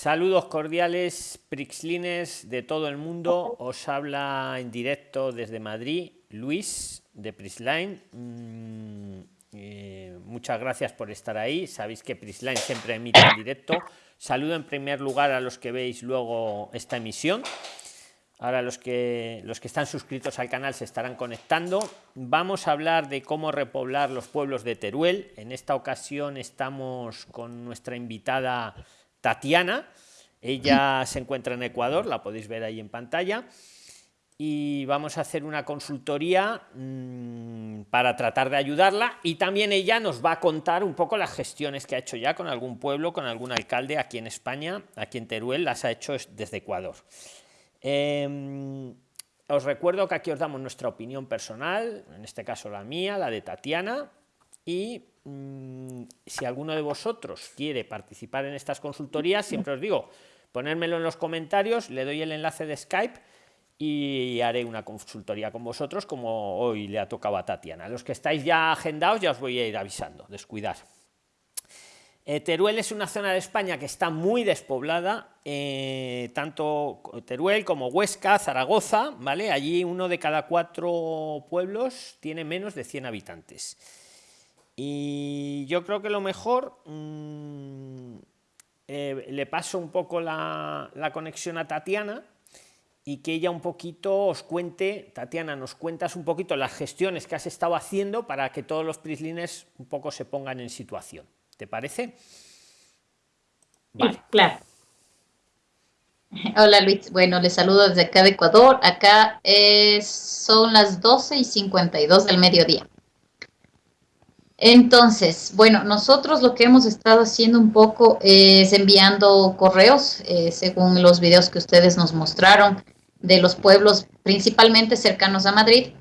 Saludos cordiales, Prixlines de todo el mundo. Os habla en directo desde Madrid, Luis de Prisline. Mm, eh, muchas gracias por estar ahí. Sabéis que Prisline siempre emite en directo. Saludo en primer lugar a los que veis luego esta emisión. Ahora los que los que están suscritos al canal se estarán conectando. Vamos a hablar de cómo repoblar los pueblos de Teruel. En esta ocasión estamos con nuestra invitada Tatiana. Ella se encuentra en Ecuador, la podéis ver ahí en pantalla. Y vamos a hacer una consultoría mmm, para tratar de ayudarla. Y también ella nos va a contar un poco las gestiones que ha hecho ya con algún pueblo, con algún alcalde aquí en España, aquí en Teruel, las ha hecho desde Ecuador. Eh, os recuerdo que aquí os damos nuestra opinión personal, en este caso la mía, la de Tatiana, y mmm, si alguno de vosotros quiere participar en estas consultorías, siempre os digo, ponérmelo en los comentarios, le doy el enlace de Skype y haré una consultoría con vosotros como hoy le ha tocado a Tatiana. Los que estáis ya agendados ya os voy a ir avisando, descuidar. Eh, Teruel es una zona de España que está muy despoblada, eh, tanto Teruel como Huesca, Zaragoza, ¿vale? Allí uno de cada cuatro pueblos tiene menos de 100 habitantes. Y yo creo que lo mejor, mmm, eh, le paso un poco la, la, conexión a Tatiana y que ella un poquito os cuente, Tatiana, nos cuentas un poquito las gestiones que has estado haciendo para que todos los prislines un poco se pongan en situación. ¿Te parece? Vale. Sí, claro. Hola Luis, bueno, les saludo desde acá de Ecuador. Acá es, son las 12 y 52 del mediodía. Entonces, bueno, nosotros lo que hemos estado haciendo un poco es enviando correos, eh, según los videos que ustedes nos mostraron, de los pueblos principalmente cercanos a Madrid,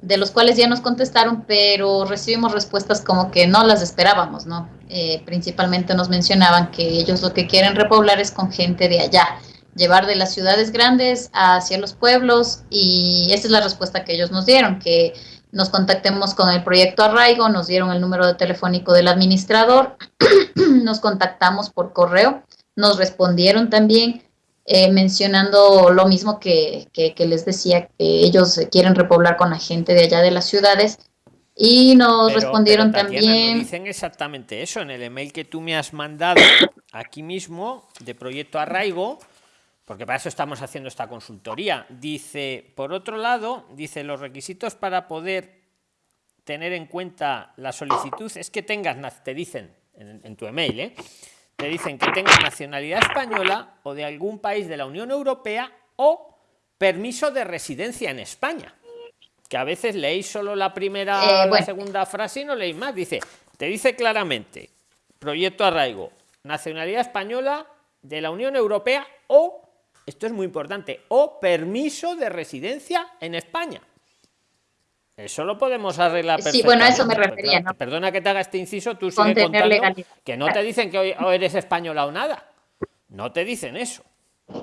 de los cuales ya nos contestaron, pero recibimos respuestas como que no las esperábamos, ¿no? Eh, principalmente nos mencionaban que ellos lo que quieren repoblar es con gente de allá, llevar de las ciudades grandes hacia los pueblos, y esa es la respuesta que ellos nos dieron, que nos contactemos con el proyecto Arraigo, nos dieron el número de telefónico del administrador, nos contactamos por correo, nos respondieron también eh, mencionando lo mismo que, que, que, les decía, que ellos quieren repoblar con la gente de allá de las ciudades. Y nos pero, respondieron pero, Tatiana, también... No dicen exactamente eso en el email que tú me has mandado aquí mismo de Proyecto Arraigo porque para eso estamos haciendo esta consultoría. Dice, por otro lado, dice los requisitos para poder tener en cuenta la solicitud es que tengas, te dicen en, en tu email, ¿eh? te dicen que tengas nacionalidad española o de algún país de la Unión Europea o permiso de residencia en España. Que a veces leéis solo la primera o eh, bueno. la segunda frase y no leéis más. Dice, te dice claramente, proyecto arraigo, nacionalidad española de la Unión Europea o esto es muy importante, o permiso de residencia en España. Eso lo podemos arreglar Sí, bueno, a eso me refería. ¿no? Perdona que te haga este inciso, tú sigue contando legalidad. que no te dicen que hoy eres española o nada. No te dicen eso.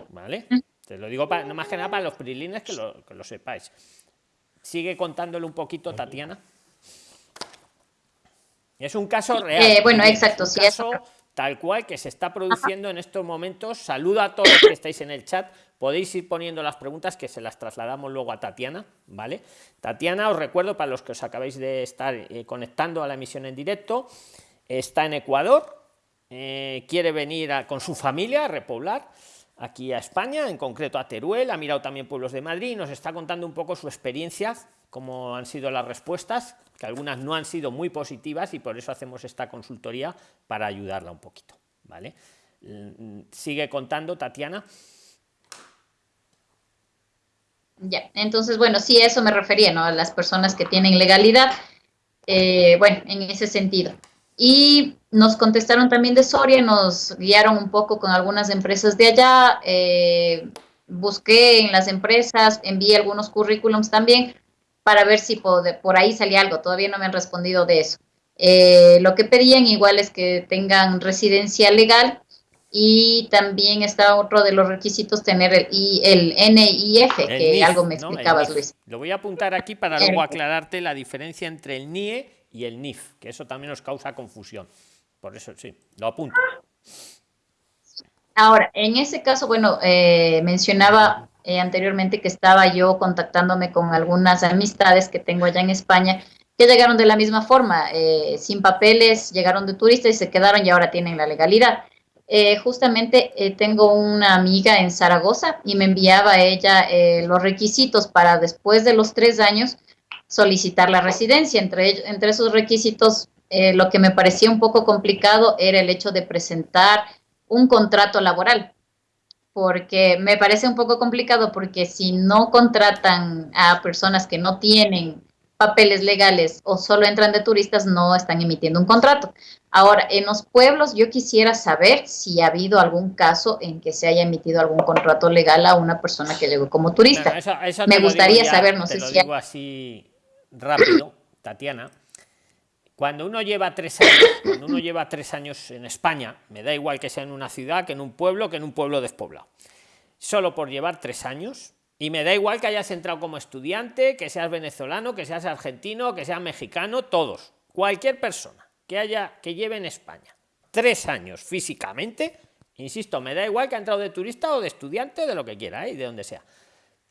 ¿Vale? Mm. Te lo digo para, no más que nada para los prilines que lo, que lo sepáis. Sigue contándole un poquito, Tatiana. Es un caso real. Eh, bueno, exacto. Es sí, caso eso tal cual que se está produciendo en estos momentos. Saluda a todos los que estáis en el chat. Podéis ir poniendo las preguntas que se las trasladamos luego a Tatiana, ¿vale? Tatiana, os recuerdo para los que os acabáis de estar eh, conectando a la emisión en directo, está en Ecuador, eh, quiere venir a, con su familia a repoblar aquí a España, en concreto a Teruel, ha mirado también pueblos de Madrid y nos está contando un poco su experiencia, cómo han sido las respuestas, que algunas no han sido muy positivas y por eso hacemos esta consultoría para ayudarla un poquito. ¿vale? Sigue contando, Tatiana. Ya, entonces, bueno, sí, eso me refería, ¿no? A las personas que tienen legalidad, eh, bueno, en ese sentido. Y nos contestaron también de Soria, nos guiaron un poco con algunas empresas de allá, eh, busqué en las empresas, envié algunos currículums también para ver si por, por ahí salía algo, todavía no me han respondido de eso. Eh, lo que pedían igual es que tengan residencia legal y también está otro de los requisitos tener el, I, el NIF, el que NIF, algo me explicabas, no, Luis. Lo voy a apuntar aquí para luego aclararte la diferencia entre el NIE y el NIF, que eso también nos causa confusión. Por eso sí, lo apunto. Ahora, en ese caso, bueno, eh, mencionaba eh, anteriormente que estaba yo contactándome con algunas amistades que tengo allá en España que llegaron de la misma forma, eh, sin papeles, llegaron de turistas y se quedaron y ahora tienen la legalidad. justamente tengo una amiga en Zaragoza y me enviaba a ella los requisitos para después de los tres años solicitar la residencia. Entre, entre esos requisitos, lo que me parecía un poco complicado era el hecho de presentar un contrato laboral, porque me parece un poco complicado porque si no contratan a personas que no tienen papeles legales o solo entran de turistas, no están emitiendo un contrato. Ahora, en los pueblos yo quisiera saber si ha habido algún caso en que se haya emitido algún contrato legal a una persona que llegó como turista. me gustaría saber, no sé si... Digo así rápido, Tatiana cuando uno lleva tres años, cuando uno lleva tres años en España, me da igual que sea en una ciudad, que en un pueblo, que en un pueblo despoblado. Solo por llevar tres años, y me da igual que hayas entrado como estudiante, que seas venezolano, que seas argentino, que seas mexicano, todos. Cualquier persona que haya, que lleve en España tres años físicamente, insisto, me da igual que ha entrado de turista o de estudiante, de lo que quiera, ¿eh? de donde sea,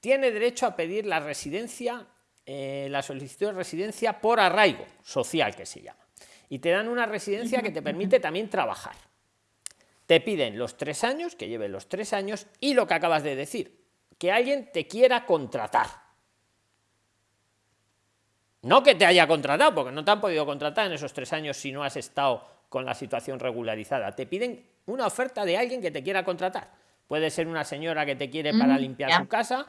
tiene derecho a pedir la residencia eh, la solicitud de residencia por arraigo social, que se llama. Y te dan una residencia que te permite también trabajar. Te piden los tres años, que lleven los tres años, y lo que acabas de decir, que alguien te quiera contratar. No que te haya contratado, porque no te han podido contratar en esos tres años si no has estado con la situación regularizada. Te piden una oferta de alguien que te quiera contratar. Puede ser una señora que te quiere para limpiar su casa,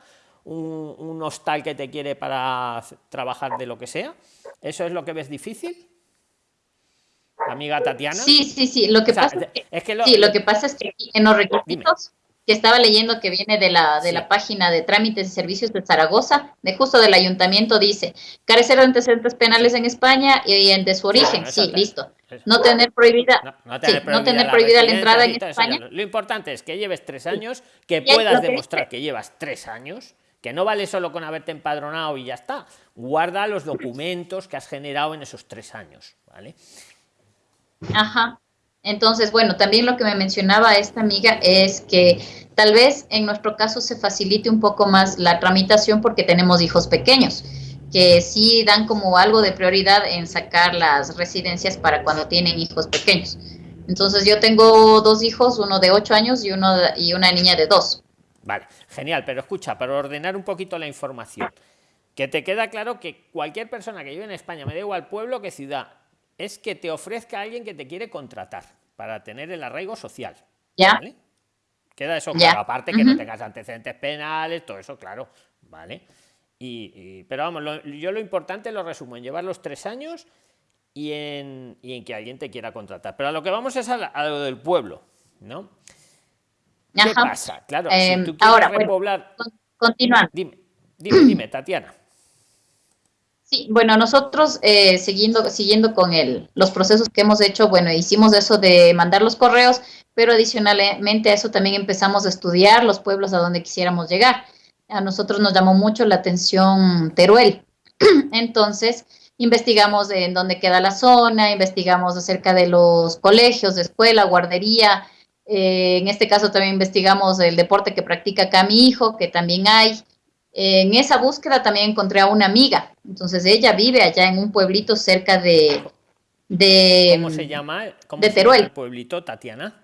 un, hostal que te quiere para trabajar de lo que sea. ¿Eso es lo que ves difícil? Amiga Tatiana. Sí, sí, sí. Lo que, pasa, es que, lo, sí, lo que pasa es que en los requisitos que estaba leyendo que viene de la, de la página de trámites y servicios de Zaragoza, de justo del ayuntamiento, dice, carecer de antecedentes penales en España y, en de su origen. sí, listo. No tener prohibida, no, tener, prohibida, la, entrada en España. Lo importante es que lleves tres años, que puedas demostrar que llevas tres años que no vale solo con haberte empadronado y ya está. Guarda los documentos que has generado en esos tres años, ¿vale? Ajá. Entonces, bueno, también lo que me mencionaba esta amiga es que tal vez en nuestro caso se facilite un poco más la tramitación porque tenemos hijos pequeños, que sí dan como algo de prioridad en sacar las residencias para cuando tienen hijos pequeños. Entonces yo tengo dos hijos, uno de ocho años y, uno y una niña de dos. Vale, genial, pero escucha, para ordenar un poquito la información, que te queda claro que cualquier persona que vive en España, me da igual pueblo que ciudad, es que te ofrezca a alguien que te quiere contratar para tener el arraigo social. ¿Ya? Queda eso claro, aparte que no tengas antecedentes penales, todo eso, claro, ¿vale? Y, pero vamos, yo lo importante lo resumo en llevar los tres años y en, y en que alguien te quiera contratar. Pero a lo que vamos es a, a lo del pueblo, ¿no? ¿Qué pasa? Claro, si em, tú quieres ahora, repoblar. continuando. Dime, dime, dime, Tatiana. Sí, bueno, nosotros eh, siguiendo, siguiendo con el, los procesos que hemos hecho, bueno, hicimos eso de mandar los correos, pero adicionalmente a eso también empezamos a estudiar los pueblos a donde quisiéramos llegar. A nosotros nos llamó mucho la atención Teruel. Entonces, investigamos en dónde queda la zona, investigamos acerca de los colegios, de escuela, guardería, eh, en este caso también investigamos el deporte que practica acá mi hijo, que también hay. en esa búsqueda también encontré a una amiga. Entonces ella vive allá en un pueblito cerca de... de ¿Cómo se llama? de Teruel. el pueblito, Tatiana?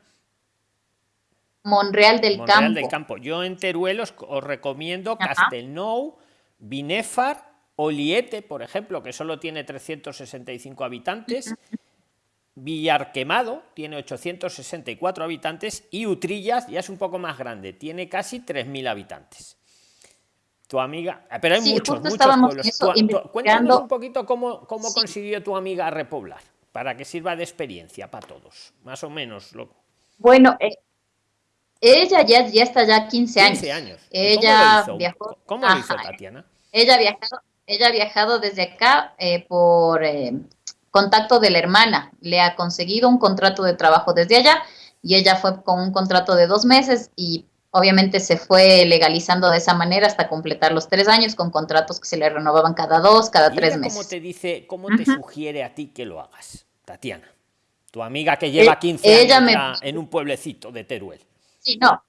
Monreal del Monreal del Campo. Yo en Teruel os, recomiendo Castelnou, Binefar, Oliete, por ejemplo, que solo tiene 365 habitantes. Villarquemado tiene 864 habitantes y Utrillas ya es un poco más grande, tiene casi 3.000 habitantes. Tu amiga, ah, pero hay muchos, muchos pueblos. cuéntanos un poquito cómo, cómo consiguió tu amiga repoblar, para que sirva de experiencia para todos, más o menos. Lo... Bueno, eh, ella ya, ya está ya 15 años. 15 años. Ella ¿Cómo lo hizo, ¿Cómo lo hizo Tatiana? Ella ha viajado, ella ha viajado desde acá eh, por... Eh, contacto de la hermana, le ha conseguido un contrato de trabajo desde allá y ella fue con un contrato de dos meses y obviamente se fue legalizando de esa manera hasta completar los tres años con contratos que se le renovaban cada dos, cada tres meses. ¿Cómo te dice, cómo te sugiere a ti que lo hagas, Tatiana? Tu amiga que lleva 15 eh, años en un pueblecito de Teruel. Sí, no.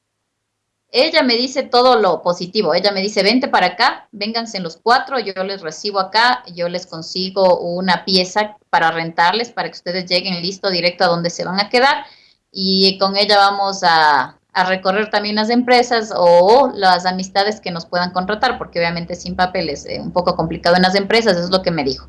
Ella me dice todo lo positivo. Ella me dice, vente para acá, vénganse los cuatro, yo les recibo acá, yo les consigo una pieza para rentarles, para que ustedes lleguen listo directo a donde se van a quedar. Y con ella vamos a, a recorrer también las empresas o las amistades que nos puedan contratar, porque obviamente sin papel es eh, un poco complicado en las empresas, es lo que me dijo.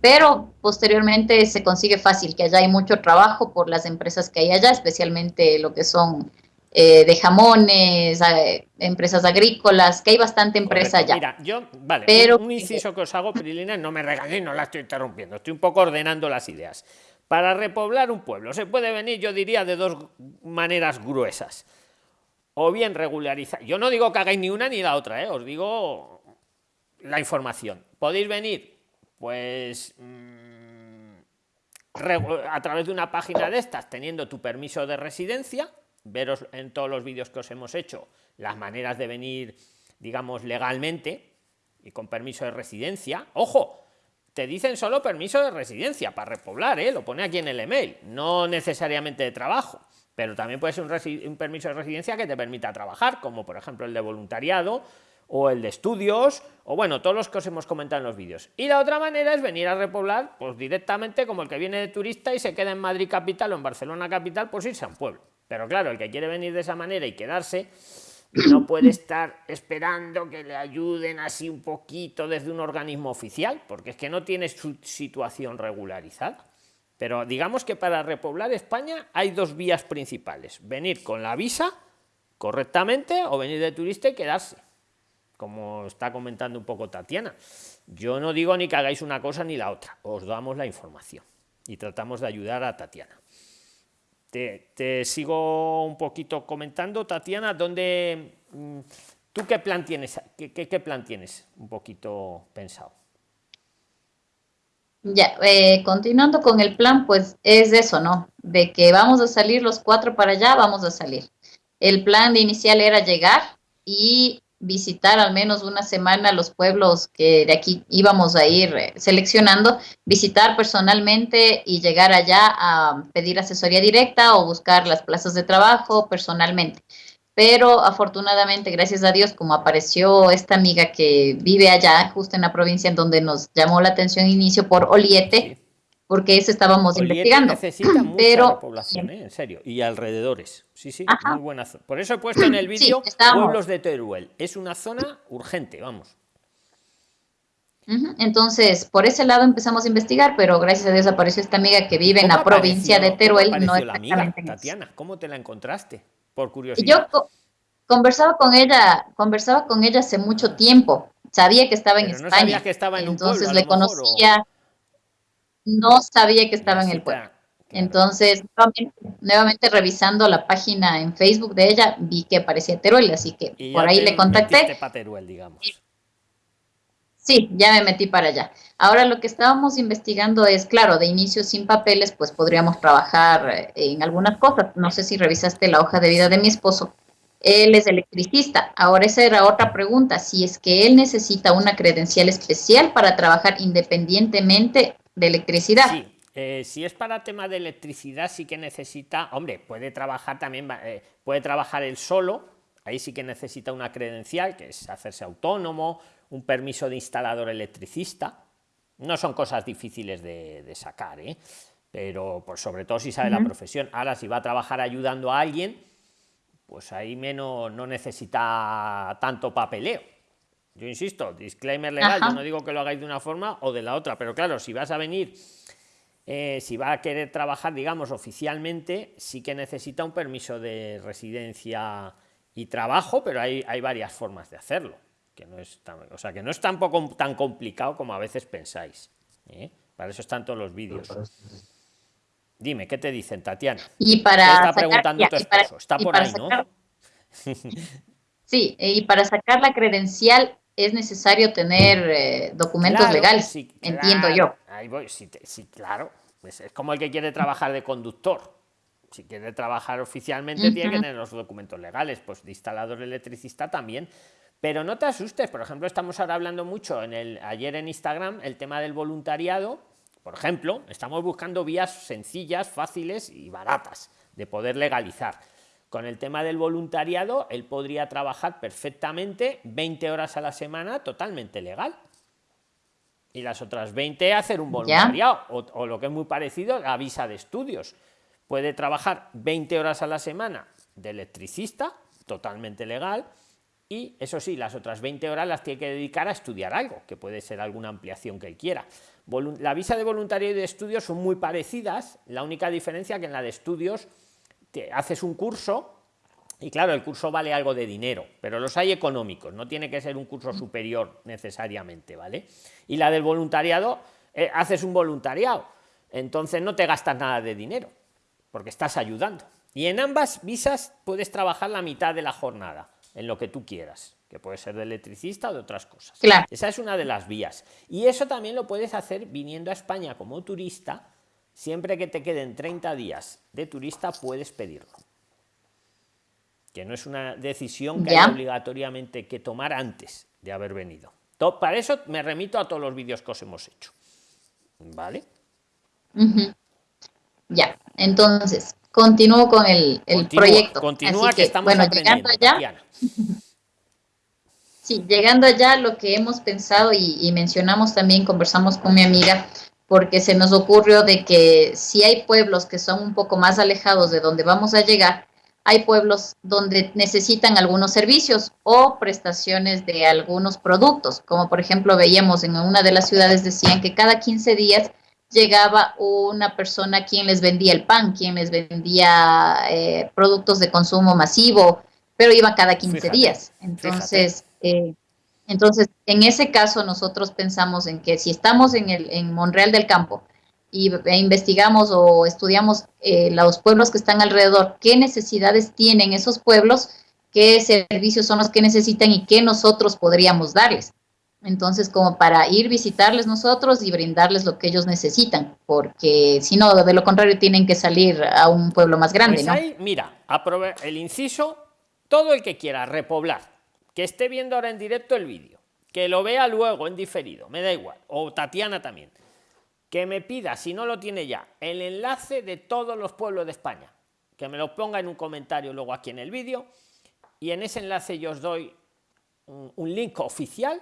Pero posteriormente se consigue fácil, que allá hay mucho trabajo por las empresas que hay allá, especialmente lo que son eh, de jamones, eh, empresas agrícolas, que hay bastante empresa allá. Mira, yo, vale, Pero, un, inciso que os hago, Pirilina, no me regaléis, no la estoy interrumpiendo, estoy un poco ordenando las ideas. Para repoblar un pueblo se puede venir, yo diría, de dos maneras gruesas o bien regularizar. Yo no digo que hagáis ni una ni la otra, ¿eh? os digo la información. Podéis venir, pues, mm, a través de una página de estas, teniendo tu permiso de residencia, veros en todos los vídeos que os hemos hecho las maneras de venir, digamos, legalmente y con permiso de residencia. Ojo, te dicen solo permiso de residencia para repoblar, ¿eh? lo pone aquí en el email, no necesariamente de trabajo pero también puede ser un, permiso de residencia que te permita trabajar, como por ejemplo el de voluntariado o el de estudios, o bueno, todos los que os hemos comentado en los vídeos. Y la otra manera es venir a repoblar, pues directamente como el que viene de turista y se queda en Madrid capital o en Barcelona capital, pues irse a un pueblo. Pero claro, el que quiere venir de esa manera y quedarse, no puede estar esperando que le ayuden así un poquito desde un organismo oficial, porque es que no tiene su situación regularizada. Pero digamos que para repoblar España hay dos vías principales. Venir con la visa correctamente o venir de turista y quedarse. Como está comentando un poco Tatiana. Yo no digo ni que hagáis una cosa ni la otra. Os damos la información y tratamos de ayudar a Tatiana. Te, sigo un poquito comentando, Tatiana, ¿dónde, mm, ¿tú qué plan tienes? qué plan tienes un poquito pensado? Ya, eh, continuando con el plan, pues es eso, ¿no? De que vamos a salir los cuatro para allá, vamos a salir. El plan inicial era llegar y visitar al menos una semana los pueblos que de aquí íbamos a ir eh, seleccionando, visitar personalmente y llegar allá a pedir asesoría directa o buscar las plazas de trabajo personalmente. Pero afortunadamente, gracias a Dios, como apareció esta amiga que vive allá, justo en la provincia en donde nos llamó la atención inicio por Oliete, porque eso estábamos investigando. Necesita mucha pero, población, ¿eh? en serio, y alrededores. Sí, sí, muy buena zona. Por eso he puesto en el vídeo pueblos de Teruel. Es una zona urgente, vamos. Entonces, por ese lado empezamos a investigar, pero gracias a Dios apareció esta amiga que vive en la provincia de Teruel. No la amiga, Tatiana, ¿cómo te la encontraste? por curiosidad. Yo conversaba con ella, conversaba con ella hace mucho tiempo. Sabía que estaba en España. que estaba en entonces le conocía. No sabía que estaba en el pueblo. Entonces, nuevamente, revisando la página en Facebook de ella, vi que aparecía Teruel, así que por ahí le contacté. Teruel, digamos. Sí, ya me metí para allá. Ahora lo que estábamos investigando es, claro, de inicio sin papeles, pues podríamos trabajar eh, en algunas cosas. No sé si revisaste la hoja de vida de mi esposo. Él es electricista. Ahora esa era otra pregunta, si es que él necesita una credencial especial para trabajar independientemente de electricidad. Sí. Eh, si es para tema de electricidad, sí que necesita, hombre, puede trabajar también, eh, puede trabajar él solo, ahí sí que necesita una credencial, que es hacerse autónomo, un permiso de instalador electricista. No son cosas difíciles de, sacar, ¿eh? pero pues sobre todo si sabe la profesión. Ahora, si va a trabajar ayudando a alguien, pues ahí menos no necesita tanto papeleo. Yo insisto, disclaimer legal, yo no digo que lo hagáis de una forma o de la otra, pero claro, si vas a venir, eh, si va a querer trabajar, digamos, oficialmente, sí que necesita un permiso de residencia y trabajo, pero hay, hay varias formas de hacerlo que no es tan, o sea, que no es tampoco tan complicado como a veces pensáis. ¿eh? Para eso están todos los vídeos. Dime, ¿qué te dicen, Tatiana? Y para está preguntando tu esposo? está por ahí, ¿no? sí, y para sacar la credencial es necesario tener eh, documentos legales, entiendo yo. Ahí voy, sí, claro. es como el que quiere trabajar de conductor. Si quiere trabajar oficialmente, tiene que tener los documentos legales. Pues de instalador electricista también. Pero no te asustes, por ejemplo, estamos ahora hablando mucho en el, ayer en Instagram el tema del voluntariado. Por ejemplo, estamos buscando vías sencillas, fáciles y baratas de poder legalizar. Con el tema del voluntariado, él podría trabajar perfectamente 20 horas a la semana totalmente legal. Y las otras 20 hacer un voluntariado. O, o, lo que es muy parecido, la visa de estudios. Puede trabajar 20 horas a la semana de electricista, totalmente legal, y eso sí, las otras 20 horas las tiene que dedicar a estudiar algo, que puede ser alguna ampliación que él quiera. La visa de voluntario y de estudios son muy parecidas, la única diferencia que en la de estudios te haces un curso y claro, el curso vale algo de dinero, pero los hay económicos, no tiene que ser un curso superior necesariamente, ¿vale? Y la del voluntariado, eh, haces un voluntariado, entonces no te gastas nada de dinero, porque estás ayudando. Y en ambas visas puedes trabajar la mitad de la jornada en lo que tú quieras, que puede ser de electricista o de otras cosas. Esa es una de las vías. Y eso también lo puedes hacer viniendo a España como turista. Siempre que te queden 30 días de turista, puedes pedirlo. Que no es una decisión que hay obligatoriamente que tomar antes de haber venido. Para eso me remito a todos los vídeos que os hemos hecho. ¿Vale? Ya, entonces, continúo con el, proyecto. Continúa que, estamos bueno, llegando allá. Sí, llegando allá, lo que hemos pensado y, mencionamos también, conversamos con mi amiga, porque se nos ocurrió de que si hay pueblos que son un poco más alejados de donde vamos a llegar, hay pueblos donde necesitan algunos servicios o prestaciones de algunos productos, como por ejemplo veíamos en una de las ciudades decían que cada 15 días llegaba una persona quien les vendía el pan, quien les vendía eh, productos de consumo masivo, pero iba cada 15 días. Entonces, eh, entonces, en ese caso nosotros pensamos en que si estamos en, el, en Monreal del Campo y e investigamos o estudiamos eh, los pueblos que están alrededor, qué necesidades tienen esos pueblos, qué servicios son los que necesitan y qué nosotros podríamos darles. Entonces, como para ir visitarles nosotros y brindarles lo que ellos necesitan, porque si no, de lo contrario, tienen que salir a un pueblo más grande. Pues mira, el inciso, todo el que quiera repoblar, que esté viendo ahora en directo el vídeo, que lo vea luego en diferido, me da igual, o Tatiana también, que me pida, si no lo tiene ya, el enlace de todos los pueblos de España, que me lo ponga en un comentario luego aquí en el vídeo, y en ese enlace yo os doy un link oficial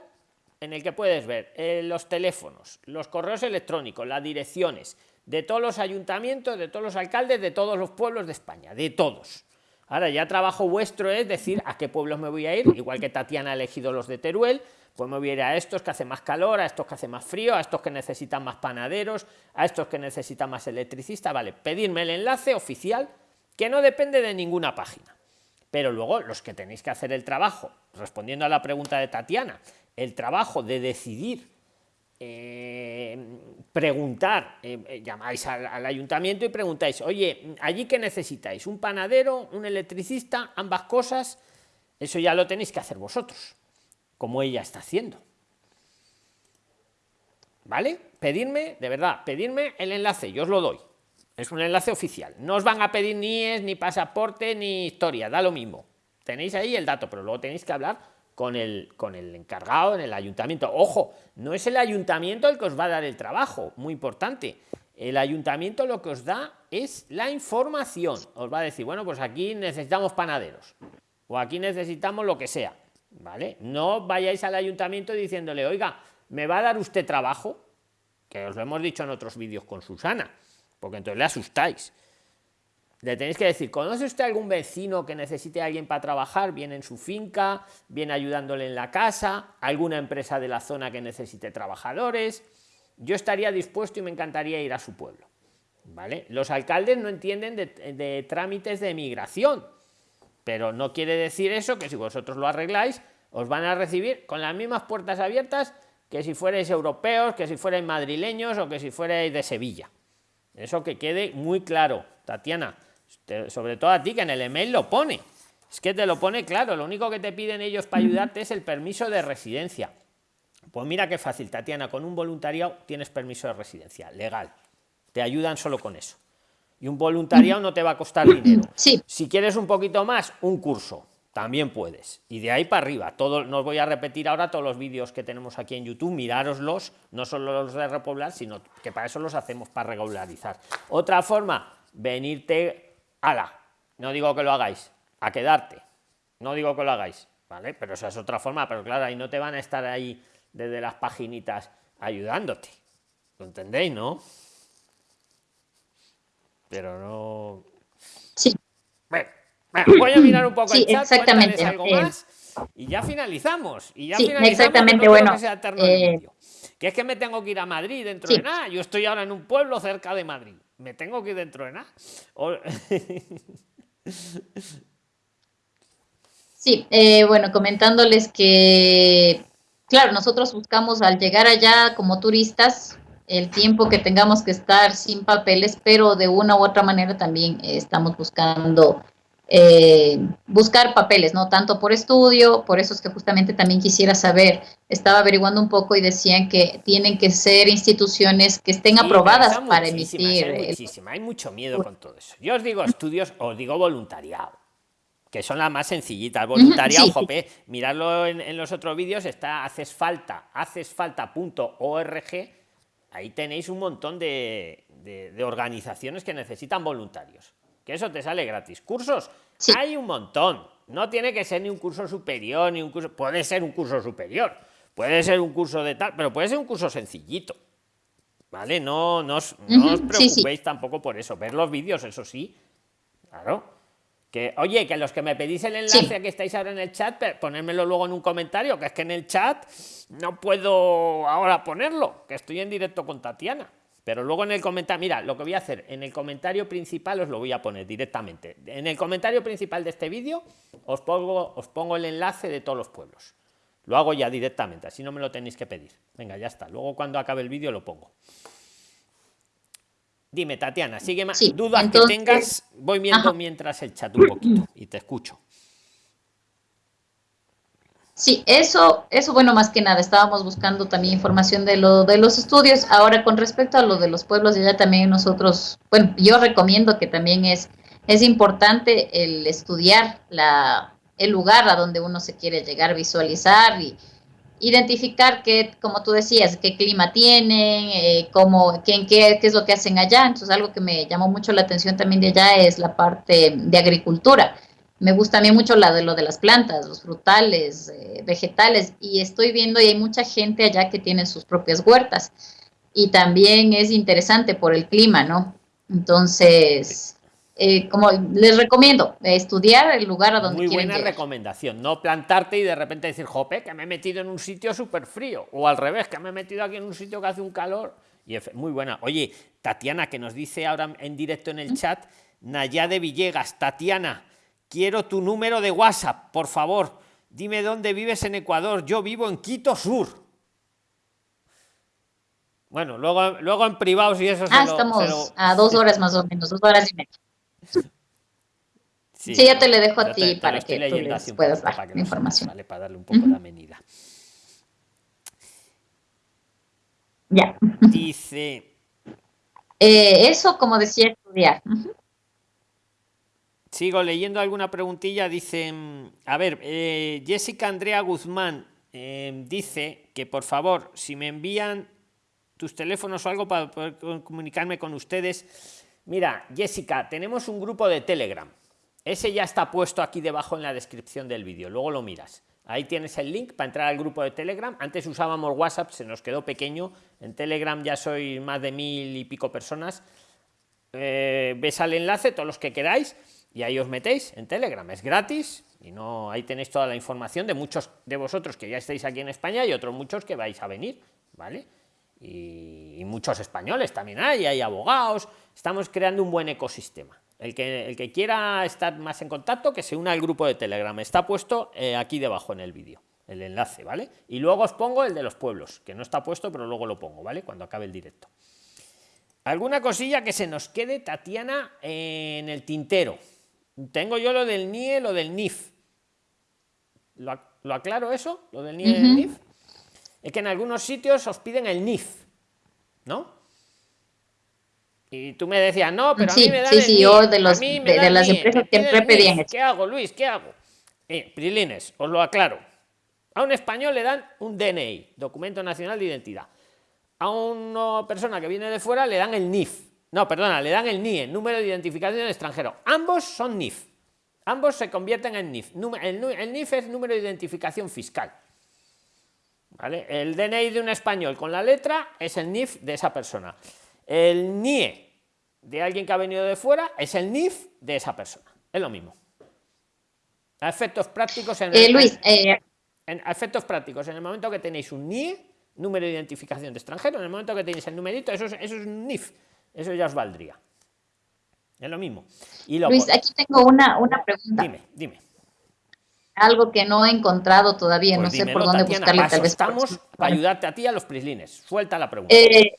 en el que puedes ver eh, los teléfonos, los correos electrónicos, las direcciones de todos los ayuntamientos, de todos los alcaldes, de todos los pueblos de España, de todos. Ahora ya trabajo vuestro es decir a qué pueblos me voy a ir, igual que Tatiana ha elegido los de Teruel, pues me voy a ir a estos que hace más calor, a estos que hace más frío, a estos que necesitan más panaderos, a estos que necesitan más electricista, vale, pedirme el enlace oficial que no depende de ninguna página. Pero luego los que tenéis que hacer el trabajo, respondiendo a la pregunta de Tatiana, el trabajo de decidir, eh, preguntar, eh, eh, llamáis al, ayuntamiento y preguntáis, oye, ¿allí qué necesitáis? ¿Un panadero? ¿Un electricista? Ambas cosas. Eso ya lo tenéis que hacer vosotros, como ella está haciendo. ¿Vale? Pedirme, de verdad, pedirme el enlace, yo os lo doy. Es un enlace oficial. No os van a pedir ni es, ni pasaporte, ni historia, da lo mismo. Tenéis ahí el dato, pero luego tenéis que hablar con el, con el encargado en el ayuntamiento. Ojo, no es el ayuntamiento el que os va a dar el trabajo, muy importante. El ayuntamiento lo que os da es la información. Os va a decir, bueno, pues aquí necesitamos panaderos o aquí necesitamos lo que sea. ¿Vale? No vayáis al ayuntamiento diciéndole, oiga, ¿me va a dar usted trabajo? Que os lo hemos dicho en otros vídeos con Susana, porque entonces le asustáis. Le tenéis que decir, ¿conoce usted algún vecino que necesite a alguien para trabajar? Viene en su finca, viene ayudándole en la casa, alguna empresa de la zona que necesite trabajadores. Yo estaría dispuesto y me encantaría ir a su pueblo. ¿Vale? Los alcaldes no entienden de, trámites de migración, pero no quiere decir eso que si vosotros lo arregláis, os van a recibir con las mismas puertas abiertas que si fuerais europeos, que si fuerais madrileños o que si fuerais de Sevilla. Eso que quede muy claro, Tatiana sobre todo a ti que en el email lo pone. Es que te lo pone claro, lo único que te piden ellos para ayudarte es el permiso de residencia. Pues mira qué fácil, Tatiana, con un voluntariado tienes permiso de residencia, legal. Te ayudan solo con eso. Y un voluntariado no te va a costar dinero. Si quieres un poquito más, un curso, también puedes. Y de ahí para arriba, todo, no os voy a repetir ahora todos los vídeos que tenemos aquí en YouTube, mirároslos, no solo los de repoblar, sino que para eso los hacemos para regularizar. Otra forma, venirte ala, no digo que lo hagáis, a quedarte. No digo que lo hagáis, ¿vale? Pero esa es otra forma, pero claro, ahí no te van a estar ahí desde las paginitas ayudándote. ¿Lo entendéis, no? Pero no. Sí. Bueno, voy a mirar un poco sí, el chat, exactamente. algo Eh, más y ya finalizamos. Y ya Sí, finalizamos, exactamente, no bueno, que sea eh. Que es que me tengo que ir a Madrid dentro Sí. de nada. Yo estoy ahora en un pueblo cerca de Madrid. Me tengo que ir dentro de nada. Sí, eh, bueno, comentándoles que, claro, nosotros buscamos al llegar allá como turistas el tiempo que tengamos que estar sin papeles, pero de una u otra manera también eh, estamos buscando eh, buscar papeles, ¿no? Tanto por estudio, por eso es que justamente también quisiera saber, estaba averiguando un poco y decían que tienen que ser instituciones que estén Sí, aprobadas para emitir. Hay el- hay mucho miedo con todo eso. Yo os digo estudios, os digo voluntariado, que son las más sencillitas. Voluntariado, sí. jope, miradlo en, en los otros vídeos, está haces falta, haces falta.org. Ahí tenéis un montón de, de- de organizaciones que necesitan voluntarios. Que eso te sale gratis. Cursos, Sí. hay un montón. No tiene que ser ni un curso superior, ni un curso. Puede ser un curso superior, puede ser un curso de tal, pero puede ser un curso sencillito. ¿Vale? No, no, os, no os Ujú, sí, sí. preocupéis tampoco por eso. Ver los vídeos, eso sí. Claro. Que, oye, que los que me pedís el enlace Sí. que estáis ahora en el chat, ponérmelo luego en un comentario, que es que en el chat no puedo ahora ponerlo, que estoy en directo con Tatiana. Pero luego en el comentario, mira, lo que voy a hacer, en el comentario principal os lo voy a poner directamente. En el comentario principal de este vídeo os pongo, os pongo el enlace de todos los pueblos. Lo hago ya directamente, así no me lo tenéis que pedir. Venga, ya está. Luego cuando acabe el vídeo lo pongo. Dime, Tatiana, sigue más. Sí, Dudas entonces- que tengas, voy viendo Ajá. mientras el chat un poquito y te escucho. Sí, eso, eso bueno, más que nada, estábamos buscando también información de lo de los estudios. Ahora, con respecto a lo de los pueblos allá, también nosotros, bueno, yo recomiendo que también es, es importante el estudiar la, el lugar a donde uno se quiere llegar, visualizar y identificar qué, como tú decías, qué clima tienen, eh, cómo, qué, qué, qué es lo que hacen allá. Entonces, algo que me llamó mucho la atención también de allá es la parte de agricultura. Me gusta a mí mucho la de lo de las plantas, los frutales, eh, vegetales, y estoy viendo y hay mucha gente allá que tiene sus propias huertas. Y también es interesante por el clima, ¿no? Entonces, eh, como les recomiendo, eh, estudiar el lugar a donde Muy quieren buena llegar. recomendación. No plantarte y de repente decir, jope, que me he metido en un sitio súper frío. O al revés, que me he metido aquí en un sitio que hace un calor. Y muy buena. Oye, Tatiana, que nos dice ahora en directo en el chat, Nayade Villegas, Tatiana, quiero tu número de WhatsApp, por favor. Dime dónde vives en Ecuador. Yo vivo en Quito Sur. Bueno, luego, luego en privado, si eso se Ah, lo- estamos se lo- a dos horas más o menos, dos horas y media. Sí, ya te le dejo a ti te- para que tú les puedas dar para que la información. ¿vale? Para darle un poco Ujú. de amenidad. Ya. Dice, Eh, eso, como decía, estudiar. Ujú. Sigo leyendo alguna preguntilla. Dice, mm, a ver, eh, Jessica Andrea Guzmán eh, dice que por favor, si me envían tus teléfonos o algo para poder co- comunicarme con ustedes. Mira, Jessica, tenemos un grupo de Telegram. Ese ya está puesto aquí debajo en la descripción del vídeo. Luego lo miras. Ahí tienes el link para entrar al grupo de Telegram. Antes usábamos WhatsApp, se nos quedó pequeño. En Telegram ya soy más de mil y pico personas. Eh, ves al enlace, todos los que queráis, y ahí os metéis en Telegram. Es gratis y no ahí tenéis toda la información de muchos de vosotros que ya estáis aquí en España y otros muchos que vais a venir, ¿vale? Y, muchos españoles también hay, hay abogados. Estamos creando un buen ecosistema. El que, el que quiera estar más en contacto, que se una al grupo de Telegram. Está puesto eh, aquí debajo en el vídeo, el enlace, ¿vale? Y luego os pongo el de los pueblos, que no está puesto, pero luego lo pongo, ¿vale? Cuando acabe el directo. ¿Alguna cosilla que se nos quede, Tatiana, en el tintero? Tengo yo lo del NIE, lo del NIF. ¿Lo, ac- lo aclaro eso? ¿Lo del NIE y el Ujú. NIF? Es que en algunos sitios os piden el NIF, ¿no? Y tú me decías, no, pero a mí me dan sí, el sí, yo de los- de- de las empresas siempre pedían eso. ¿Qué hago, Luis? ¿Qué hago? Eh, Prilines, os lo aclaro. A un español le dan un DNI, Documento Nacional de Identidad. A una persona que viene de fuera le dan el NIF. No, perdona, le dan el NIE, Número de Identificación del Extranjero. Ambos son NIF. Ambos se convierten en NIF. El, NIF es número de identificación fiscal. ¿Vale? El DNI de un español con la letra es el NIF de esa persona. El NIE de alguien que ha venido de fuera es el NIF de esa persona. Es lo mismo. A efectos prácticos en eh, Luis, eh, en efectos prácticos, en el momento que tenéis un NIE, número de identificación de extranjero, en el momento que tenéis el numerito, eso es, eso es un NIF. Eso ya os valdría. Es lo mismo. Y Luis, aquí tengo una, una pregunta. Dime, dime. Algo que no he encontrado todavía, pues no sé por dónde buscarle. Tal vez estamos para ayudarte a ti a los prislines. Suelta la pregunta. Eh,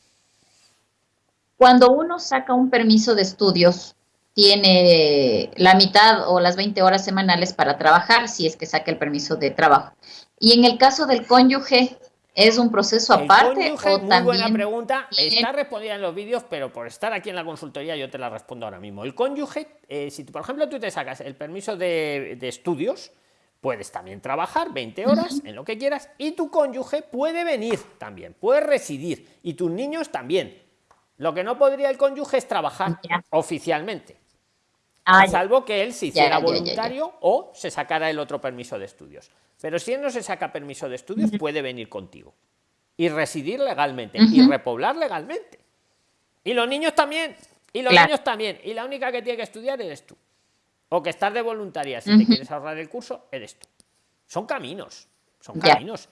cuando uno saca un permiso de estudios, tiene la mitad o las 20 horas semanales para trabajar, si es que saca el permiso de trabajo. Y en el caso del cónyuge, ¿Es un proceso aparte? o muy buena pregunta. Está respondida en los vídeos, pero por estar aquí en la consultoría yo te la respondo ahora mismo. El cónyuge, eh, si por ejemplo tú te sacas el permiso de, estudios, puedes también trabajar 20 horas en lo que quieras y tu cónyuge puede venir también, puede residir y tus niños también. Lo que no podría el cónyuge es trabajar oficialmente. Ah, salvo que él se hiciera voluntario o se sacara el otro permiso de estudios. Pero si él no se saca permiso de estudios, puede venir contigo y residir legalmente y repoblar legalmente. Y los niños también. Y los niños también. Y la única que tiene que estudiar eres tú. O que estás de voluntaria. Si te quieres ahorrar el curso, eres tú. Son caminos. Son caminos.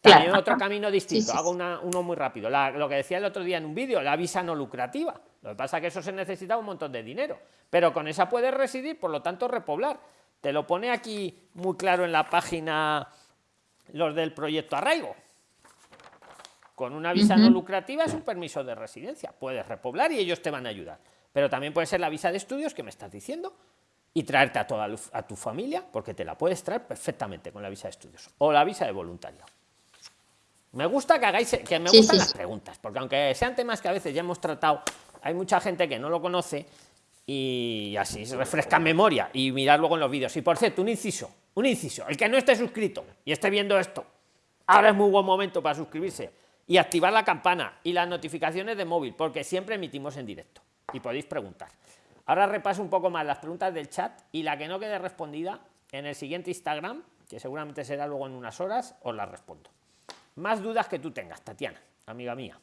También otro camino distinto. Hago uno muy rápido. lo que decía el otro día en un vídeo, la visa no lucrativa. Lo que pasa es que eso se necesita un montón de dinero. Pero con esa puedes residir, por lo tanto, repoblar. Te lo pone aquí muy claro en la página los del proyecto Arraigo. Con una visa no lucrativa es un permiso de residencia. Puedes repoblar y ellos te van a ayudar. Pero también puede ser la visa de estudios que me estás diciendo y traerte a toda a tu familia, porque te la puedes traer perfectamente con la visa de estudios o la visa de voluntario. Me gusta que hagáis, que me gustan las preguntas, porque aunque sean temas que a veces ya hemos tratado, hay mucha gente que no lo conoce y así se refresca memoria y mirar luego en los vídeos. Y por cierto, un inciso, un inciso, el que no esté suscrito y esté viendo esto, ahora es muy buen momento para suscribirse y activar la campana y las notificaciones de móvil, porque siempre emitimos en directo y podéis preguntar. Ahora repaso un poco más las preguntas del chat y la que no quede respondida en el siguiente Instagram, que seguramente será luego en unas horas, os la respondo. Más dudas que tú tengas, Tatiana, amiga mía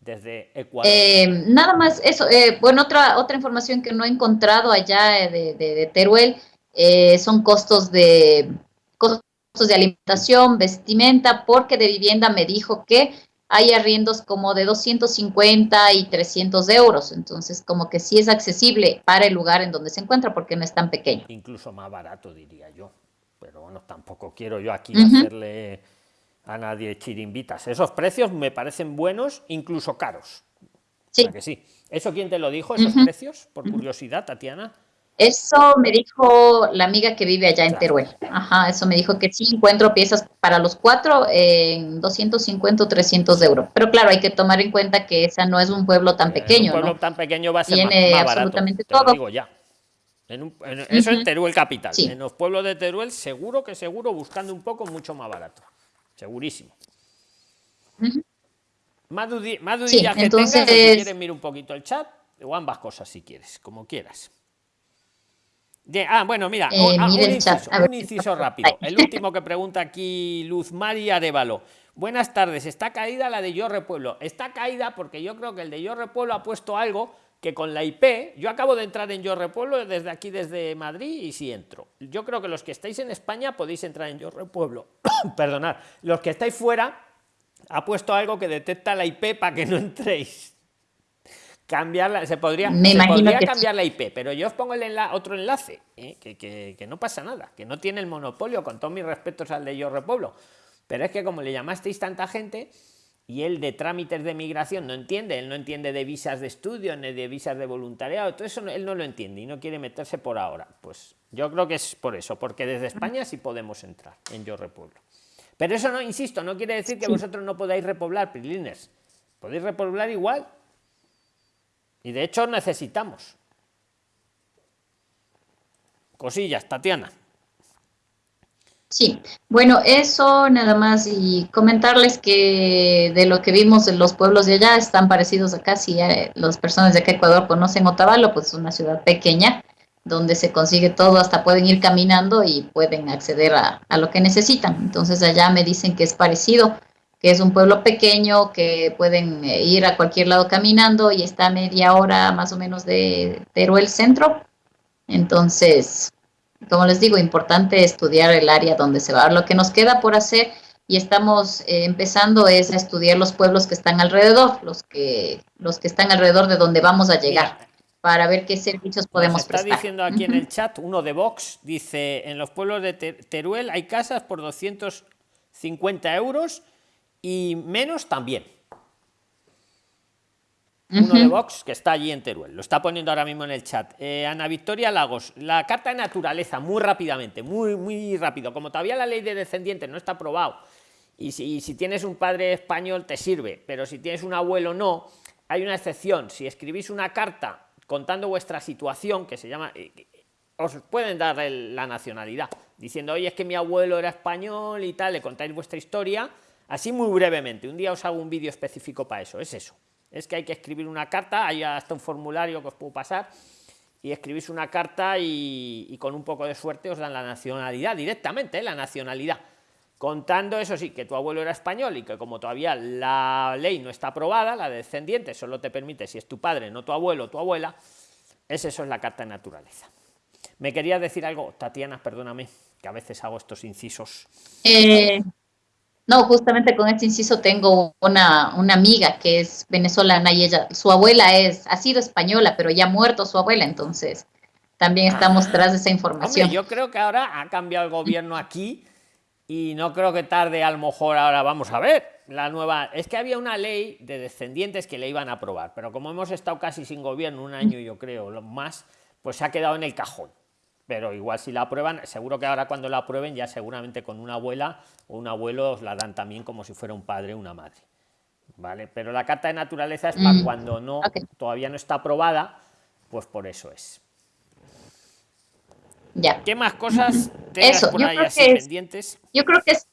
desde Ecuador? Eh, nada más eso. Eh, bueno, otra, otra información que no he encontrado allá de, Teruel eh, son costos de, costos de alimentación, vestimenta, porque de vivienda me dijo que hay arriendos como de 250 y 300 euros. Entonces, como que sí es accesible para el lugar en donde se encuentra porque no es tan pequeño. Incluso más barato, diría yo. Pero bueno, tampoco quiero yo aquí hacerle a nadie chirimbitas. Esos precios me parecen buenos, incluso caros. Sí. que sí. ¿Eso quién te lo dijo, esos precios? Por curiosidad, Tatiana. Eso me dijo la amiga que vive allá en Teruel. Ajá, eso me dijo que sí encuentro piezas para los cuatro en 250 o 300 euros. Pero claro, hay que tomar en cuenta que esa no es un pueblo tan pequeño. Un pueblo tan pequeño va a ser Tiene más, absolutamente todo. digo ya. eso en Teruel capital. En los pueblos de Teruel, seguro que seguro, buscando un poco, mucho más barato segurísimo. Más, dudillas que entonces... tengas, si quieres mira un poquito el chat, o ambas cosas si quieres, como quieras. ah, bueno, mira, eh, ah, un, inciso, rápido. El último que pregunta aquí Luz María Arevalo. Buenas tardes, está caída la de Yo Repueblo. Está caída porque yo creo que el de Yo Repueblo ha puesto algo que con la IP, yo acabo de entrar en Yo Repueblo desde aquí, desde Madrid, y si entro. Yo creo que los que estáis en España podéis entrar en Yo Repueblo. Perdonad, los que estáis fuera, ha puesto algo que detecta la IP para que no entréis. Cambiarla, se podría, cambiar la IP, pero yo os pongo el otro enlace, ¿eh? que, que, no pasa nada, que no tiene el monopolio, con todos mis respetos al de Yo Repueblo. Pero es que como le llamasteis tanta gente, y él de trámites de migración no entiende, él no entiende de visas de estudio ni de visas de voluntariado, todo eso él no lo entiende y no quiere meterse por ahora. Pues yo creo que es por eso, porque desde España sí podemos entrar en Yo Repueblo. Pero eso no, insisto, no quiere decir que vosotros no podáis repoblar, Prilines. Podéis repoblar igual. Y de hecho necesitamos. Cosillas, Tatiana. Sí, bueno, eso nada más y comentarles que de lo que vimos en los pueblos de allá están parecidos acá, si las personas de acá Ecuador conocen Otavalo, pues es una ciudad pequeña, donde se consigue todo, hasta pueden ir caminando y pueden acceder a, a lo que necesitan. Entonces allá me dicen que es parecido, que es un pueblo pequeño, que pueden eh, ir a cualquier lado caminando y está a media hora más o menos de Teruel Centro. Entonces, como les digo, importante estudiar el área donde se va. Lo que nos queda por hacer y estamos eh, empezando es a estudiar los pueblos que están alrededor, los que, los que están alrededor de donde vamos a llegar. para ver qué servicios podemos está prestar. Está diciendo aquí en el chat, uno de Vox, dice, en los pueblos de Teruel hay casas por 250 euros y menos también. Uno de Vox que está allí en Teruel, lo está poniendo ahora mismo en el chat. Eh, Ana Victoria Lagos, la carta de naturaleza, muy rápidamente, muy, muy rápido. Como todavía la ley de descendientes no está aprobado y si, si tienes un padre español te sirve, pero si tienes un abuelo no, hay una excepción. Si escribís una carta contando vuestra situación, que se llama, eh, os pueden dar la nacionalidad, diciendo, oye, es que mi abuelo era español y tal, le contáis vuestra historia Así muy brevemente, un día os hago un vídeo específico para eso, es eso. Es que hay que escribir una carta, hay hasta un formulario que os puedo pasar, y escribís una carta y, con un poco de suerte os dan la nacionalidad directamente, ¿eh? la nacionalidad. Contando eso sí, que tu abuelo era español y que como todavía la ley no está aprobada, la de solo te permite si es tu padre, no tu abuelo o tu abuela, es eso es la carta de naturaleza. ¿Me querías decir algo, Tatiana? Perdóname, que a veces hago estos incisos. Eh, no, justamente con este inciso tengo una, una, amiga que es venezolana y ella, su abuela es, ha sido española, pero ya ha muerto su abuela, entonces también estamos ah. tras de esa información. yo creo que ahora ha cambiado el gobierno aquí y no creo que tarde, a lo mejor ahora vamos a ver la nueva. Es que había una ley de descendientes que le iban a aprobar, pero como hemos estado casi sin gobierno un año, yo creo, lo más, pues se ha quedado en el cajón pero igual si la aprueban, seguro que ahora cuando la aprueben ya seguramente con una abuela o un abuelo os la dan también como si fuera un padre o una madre. ¿Vale? Pero la carta de naturaleza es para mm, cuando no todavía no está aprobada, pues por eso es. Ya. ¿Qué más cosas tengas por ahí así pendientes? Yo creo que es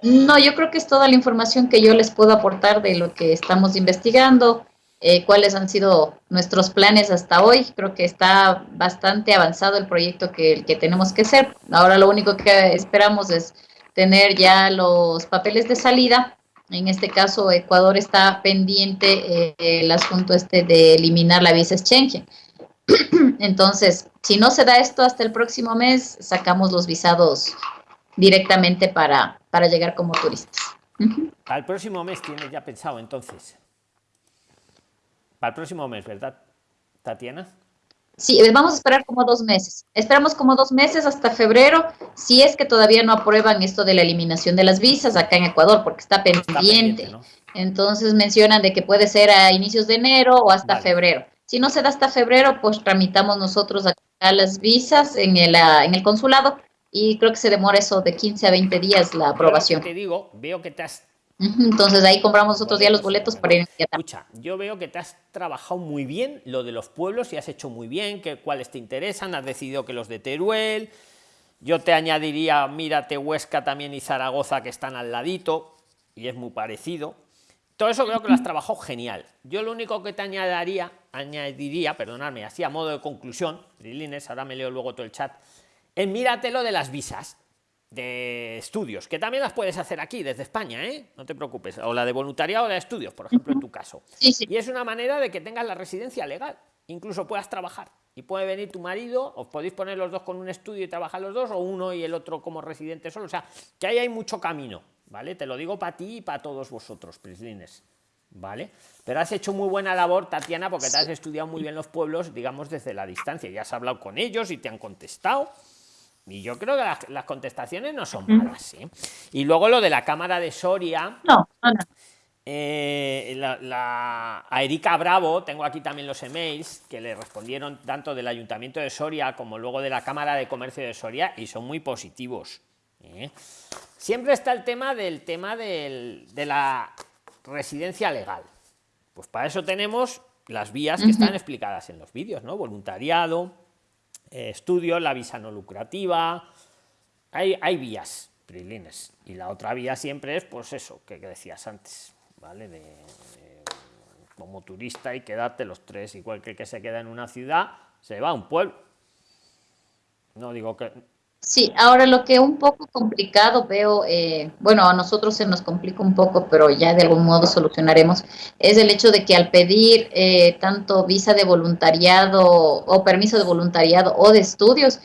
no, yo creo que es toda la información que yo les puedo aportar de lo que estamos investigando. Eh, cuáles han sido nuestros planes hasta hoy. Creo que está bastante avanzado el proyecto que, que tenemos que hacer. Ahora lo único que esperamos es tener ya los papeles de salida. En este caso, Ecuador está pendiente eh, el asunto este de eliminar la visa exchange. Entonces, si no se da esto hasta el próximo mes, sacamos los visados directamente para, para llegar como turistas. Al próximo mes tiene ya pensado entonces. Para el próximo mes, ¿verdad, Tatiana? Sí, vamos a esperar como dos meses. Esperamos como dos meses hasta febrero, si es que todavía no aprueban esto de la eliminación de las visas acá en Ecuador, porque está pendiente. Entonces mencionan de que puede ser a inicios de enero o hasta febrero. Si no se da hasta febrero, pues tramitamos nosotros acá las visas en el, ah, en el consulado y creo que se demora eso de 15 a 20 días la aprobación. te digo, veo que te has entonces ahí compramos otros días los boletos para ir. Escucha, yo veo que te has trabajado muy bien lo de los pueblos y has hecho muy bien, que cuáles te interesan, has decidido que los de Teruel, yo te añadiría, mírate Huesca también y Zaragoza que están al ladito y es muy parecido. Todo eso creo que lo has trabajado genial. Yo lo único que te añadiría, añadiría, perdonadme, así a modo de conclusión, Lilines, ahora me leo luego todo el chat, es mírate lo de las visas de estudios, que también las puedes hacer aquí desde España, ¿eh? no te preocupes, o la de voluntariado o de estudios, por ejemplo, en tu caso. Y es una manera de que tengas la residencia legal, incluso puedas trabajar. Y puede venir tu marido, os podéis poner los dos con un estudio y trabajar los dos, o uno y el otro como residente solo. O sea, que ahí hay mucho camino, ¿vale? Te lo digo para ti y para todos vosotros, Prislines, ¿vale? Pero has hecho muy buena labor, Tatiana, porque te has estudiado muy bien los pueblos, digamos, desde la distancia. Ya has hablado con ellos y te han contestado y yo creo que las, contestaciones no son malas. ¿eh? Y luego lo de la Cámara de Soria. No, eh, la, a Erika Bravo, tengo aquí también los emails que le respondieron tanto del Ayuntamiento de Soria como luego de la Cámara de Comercio de Soria y son muy positivos. ¿eh? Siempre está el tema del tema de la residencia legal. Pues para eso tenemos las vías que están explicadas en los vídeos, ¿no? Voluntariado, estudios, la visa no lucrativa, hay, vías, prilines. Y la otra vía siempre es, pues eso, que, decías antes, ¿vale? De, como turista y quedarte los tres, igual que el que se queda en una ciudad, se va a un pueblo. No digo que... Sí, ahora lo que un poco complicado veo, eh, bueno, a nosotros se nos complica un poco, pero ya de algún modo solucionaremos, es el hecho de que al pedir eh, tanto visa de voluntariado o permiso de voluntariado o de estudios,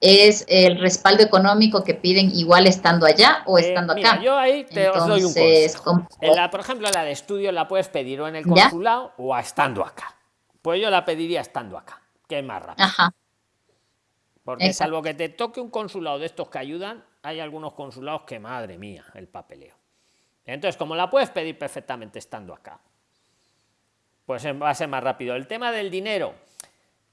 es el respaldo económico que piden igual estando allá o eh, estando acá. yo ahí te os doy un consejo. la, por ejemplo, la de estudio la puedes pedir o en el consulado o estando acá. Pues yo la pediría estando acá, que es más rápido. Porque salvo que te toque un consulado de estos que ayudan, hay algunos consulados que, madre mía, el papeleo. Entonces, como la puedes pedir perfectamente estando acá, pues va a ser más rápido. El tema del dinero,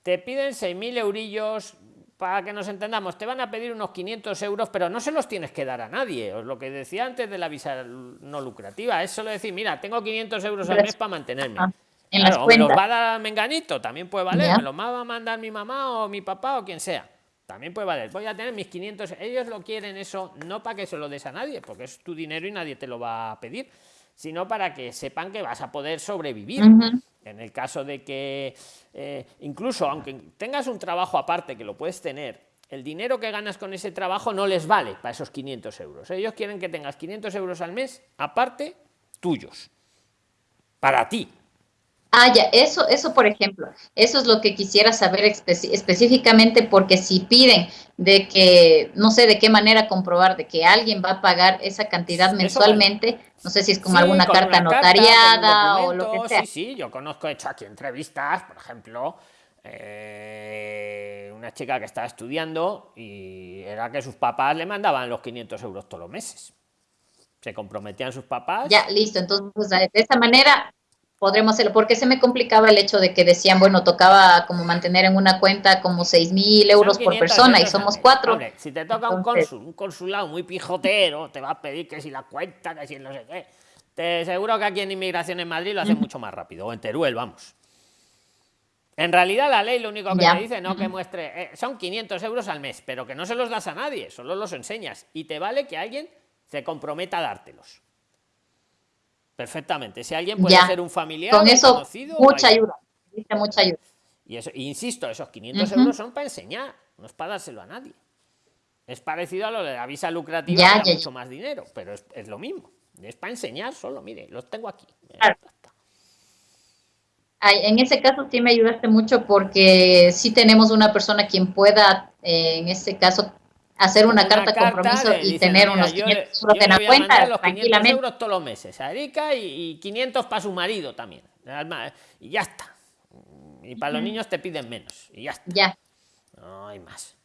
te piden 6.000 eurillos, para que nos entendamos, te van a pedir unos 500 euros, pero no se los tienes que dar a nadie. Os lo que decía antes de la visa no lucrativa, es solo decir, mira, tengo 500 euros al mes para mantenerme. En claro, me los va a dar Menganito, también puede valer, me los va a mandar mi mamá o mi papá o quien sea. También puede valer. Voy a tener mis 500. Ellos lo quieren eso no para que se lo des a nadie, porque es tu dinero y nadie te lo va a pedir, sino para que sepan que vas a poder sobrevivir. En el caso de que, eh, incluso aunque tengas un trabajo aparte, que lo puedes tener, el dinero que ganas con ese trabajo no les vale para esos 500 euros. Ellos quieren que tengas 500 euros al mes, aparte, tuyos. Para ti. Ah, ya, eso, eso por ejemplo, eso es lo que quisiera saber específicamente porque si piden de que, no sé de qué manera comprobar de que alguien va a pagar esa cantidad mensualmente, no sé si es como alguna carta notariada o lo que sea. Sí, sí, yo conozco, he hecho aquí entrevistas, por ejemplo, eh, una chica que estaba estudiando y era que sus papás le mandaban los 500 euros todos los meses. Se comprometían sus papás. Ya, listo, entonces de esa manera podremos hacerlo, porque se me complicaba el hecho de que decían, bueno, tocaba como mantener en una cuenta como seis mil euros por persona y somos cuatro. si te toca un cónsul, un consulado muy pijotero, te va a pedir que si la cuenta, que si no sé qué. Te seguro que aquí en Inmigración en Madrid lo hacen mucho más rápido, o en Teruel, vamos. En realidad la ley lo único que te dice, no que muestre, eh, son 500 euros al mes, pero que no se los das a nadie, solo los enseñas. Y te vale que alguien se comprometa a dártelos. Perfectamente. Si alguien puede ser un familiar, con eso, conocido, mucha ayuda. Mucha ayuda. Y eso, insisto, esos 500 euros son para enseñar, no es para dárselo a nadie. Es parecido a lo de la visa lucrativa, ya, mucho más dinero, pero es, lo mismo. Es para enseñar solo, mire, los tengo aquí. en ese caso sí me ayudaste mucho porque sí tenemos una persona quien pueda, eh, en este caso, hacer una, carta, compromiso y tener unos 500 euros en la cuenta los 500 euros todos los meses a Erika y, 500 para su marido también. Y ya está. Y para los niños te piden menos. Y ya está. Ya. No hay más.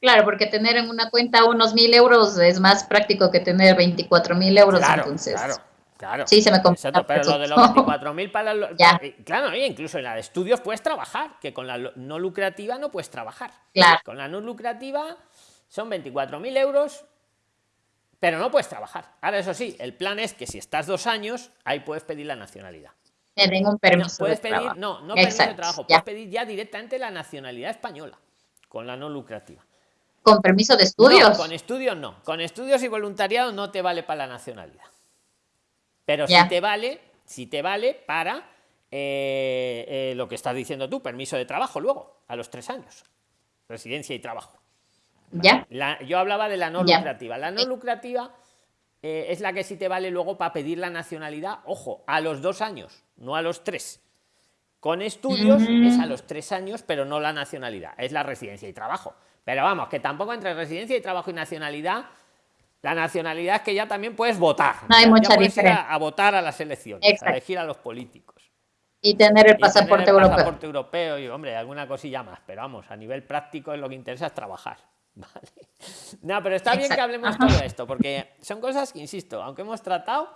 Claro, porque tener en una cuenta unos mil euros es más práctico que tener 24 mil euros. Claro, entonces. Claro. Claro. Sí, se me complica. Pero lo de los 24.000 para los... Ya. Claro, incluso en la de estudios puedes trabajar, que con la no lucrativa no puedes trabajar. Claro. Con la no lucrativa son 24.000 euros, pero no puedes trabajar. Ahora, eso sí, el plan es que si estás dos años, ahí puedes pedir la nacionalidad. Te un permiso. No, puedes pedir, trabajo. no, no permiso de trabajo, puedes pedir ya directamente la nacionalidad española, con la no lucrativa. ¿Con permiso de estudios? con estudios no. Con estudios y voluntariado no te vale para la nacionalidad. Pero si te vale, si te vale para eh, eh, lo que estás diciendo tú, permiso de trabajo luego, a los tres años. Residencia y trabajo. ¿Ya? yo hablaba de la no lucrativa. La no lucrativa eh, es la que sí te vale luego para pedir la nacionalidad, ojo, a los dos años, no a los tres. Con estudios es a los tres años, pero no la nacionalidad, es la residencia y trabajo. Pero vamos, que tampoco entre residencia y trabajo y nacionalidad, la nacionalidad es que ya también puedes votar. No hay mucha diferencia. A, votar a las elecciones, a elegir a los políticos. Y tener el pasaporte el europeo. pasaporte europeo y, hombre, alguna cosilla más. Pero vamos, a nivel práctico es lo que interesa es trabajar. Vale. No, pero está bien que hablemos todo esto, porque son cosas que, insisto, aunque hemos tratado,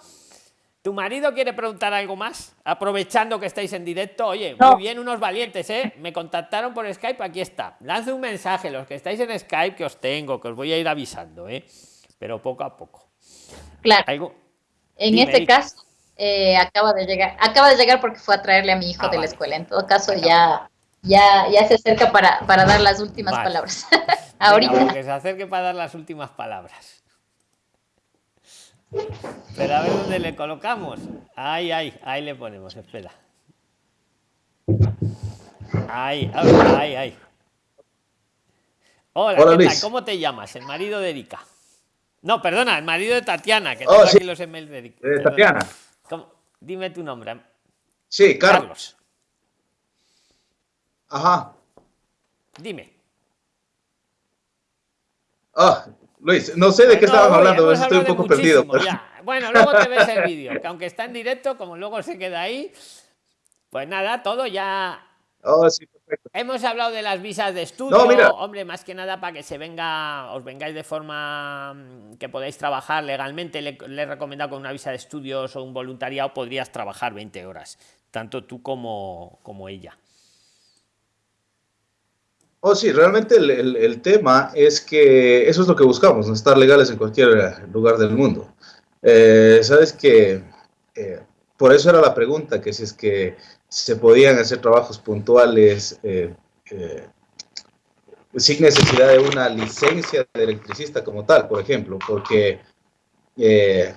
tu marido quiere preguntar algo más, aprovechando que estáis en directo. Oye, muy bien, unos valientes, ¿eh? Me contactaron por Skype, aquí está. Lance un mensaje, los que estáis en Skype, que os tengo, que os voy a ir avisando, ¿eh? Pero poco a poco. Claro. En este caso, eh, acaba de llegar, acaba de llegar porque fue a traerle a mi hijo ah, de la escuela. En todo caso, ya ya, ya se acerca para, dar las últimas palabras. Ahorita. que se acerque para dar las últimas palabras. Pero a ver dónde le colocamos. Ahí, ahí, ahí le ponemos, espera. Ay, ay, ay. Hola, Hola ¿qué tal? ¿Cómo te llamas? El marido de Erika. No, perdona, el marido de Tatiana, que oh, tengo aquí los emails de Erika. De Tatiana. Dime tu nombre. Sí, Carlos. Ajá. Dime. Ah, Luis, no sé de qué estaban hablando, estoy un poco perdido. Bueno, luego te ves el vídeo, que aunque está en directo, como luego se queda ahí, pues nada, todo ya Oh, sí, perfecto. Hemos hablado de las visas de estudio, hombre, más que nada para que se venga, os vengáis de forma mm, que podáis trabajar legalmente. Le, he recomendado con una visa de estudios o un voluntariado podrías trabajar 20 horas, tanto tú como, como ella. Oh, sí, realmente el, tema es que eso es lo que buscamos, estar legales en cualquier lugar del mundo. Eh, Sabes que eh, por eso era la pregunta, que si es que se podían hacer trabajos puntuales eh, eh, sin necesidad de una licencia de electricista como tal, por ejemplo, porque, eh,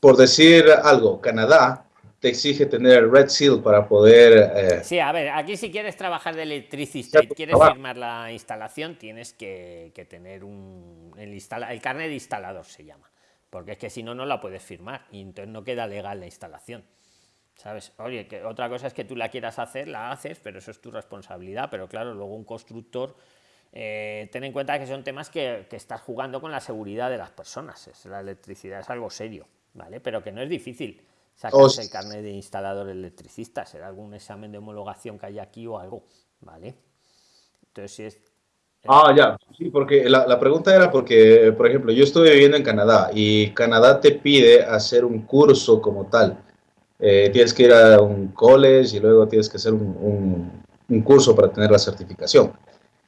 por decir algo, Canadá te exige tener Red Seal para poder... sí, a ver, aquí si quieres trabajar de electricista y quieres firmar la instalación, tienes que, tener un, el, el carnet de instalador, se llama, porque es que si no, no la puedes firmar y entonces no queda legal la instalación. ¿Sabes? Oye, que otra cosa es que tú la quieras hacer, la haces, pero eso es tu responsabilidad. Pero claro, luego un constructor, eh, ten en cuenta que son temas que, que, estás jugando con la seguridad de las personas. Es, la electricidad es algo serio, ¿vale? Pero que no es difícil sacarse el carnet de instalador electricista. Será algún examen de homologación que hay aquí o algo, ¿vale? Entonces, si es. Ah, ya, sí, porque la, la pregunta era porque, por ejemplo, yo estoy viviendo en Canadá y Canadá te pide hacer un curso como tal eh, tienes que ir a un college y luego tienes que hacer un, un, curso para tener la certificación.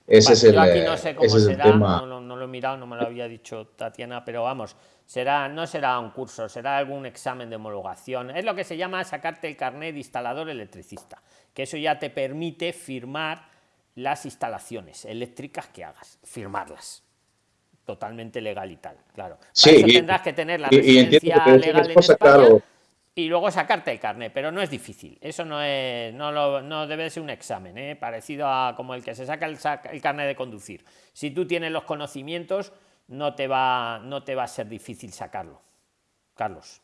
Ese es el, aquí no sé cómo será, No, no, lo he mirado, no me lo había dicho Tatiana, pero vamos, será, no será un curso, será algún examen de homologación. Es lo que se llama sacarte el carnet de instalador electricista, que eso ya te permite firmar las instalaciones eléctricas que hagas, firmarlas totalmente legal y tal, claro. sí, tendrás que tener la residencia legal en España, y luego sacarte el carnet, pero no es difícil. Eso no es, no, lo, no debe ser un examen, ¿eh? parecido a como el que se saca el, el, carnet de conducir. Si tú tienes los conocimientos, no te va, no te va a ser difícil sacarlo. Carlos.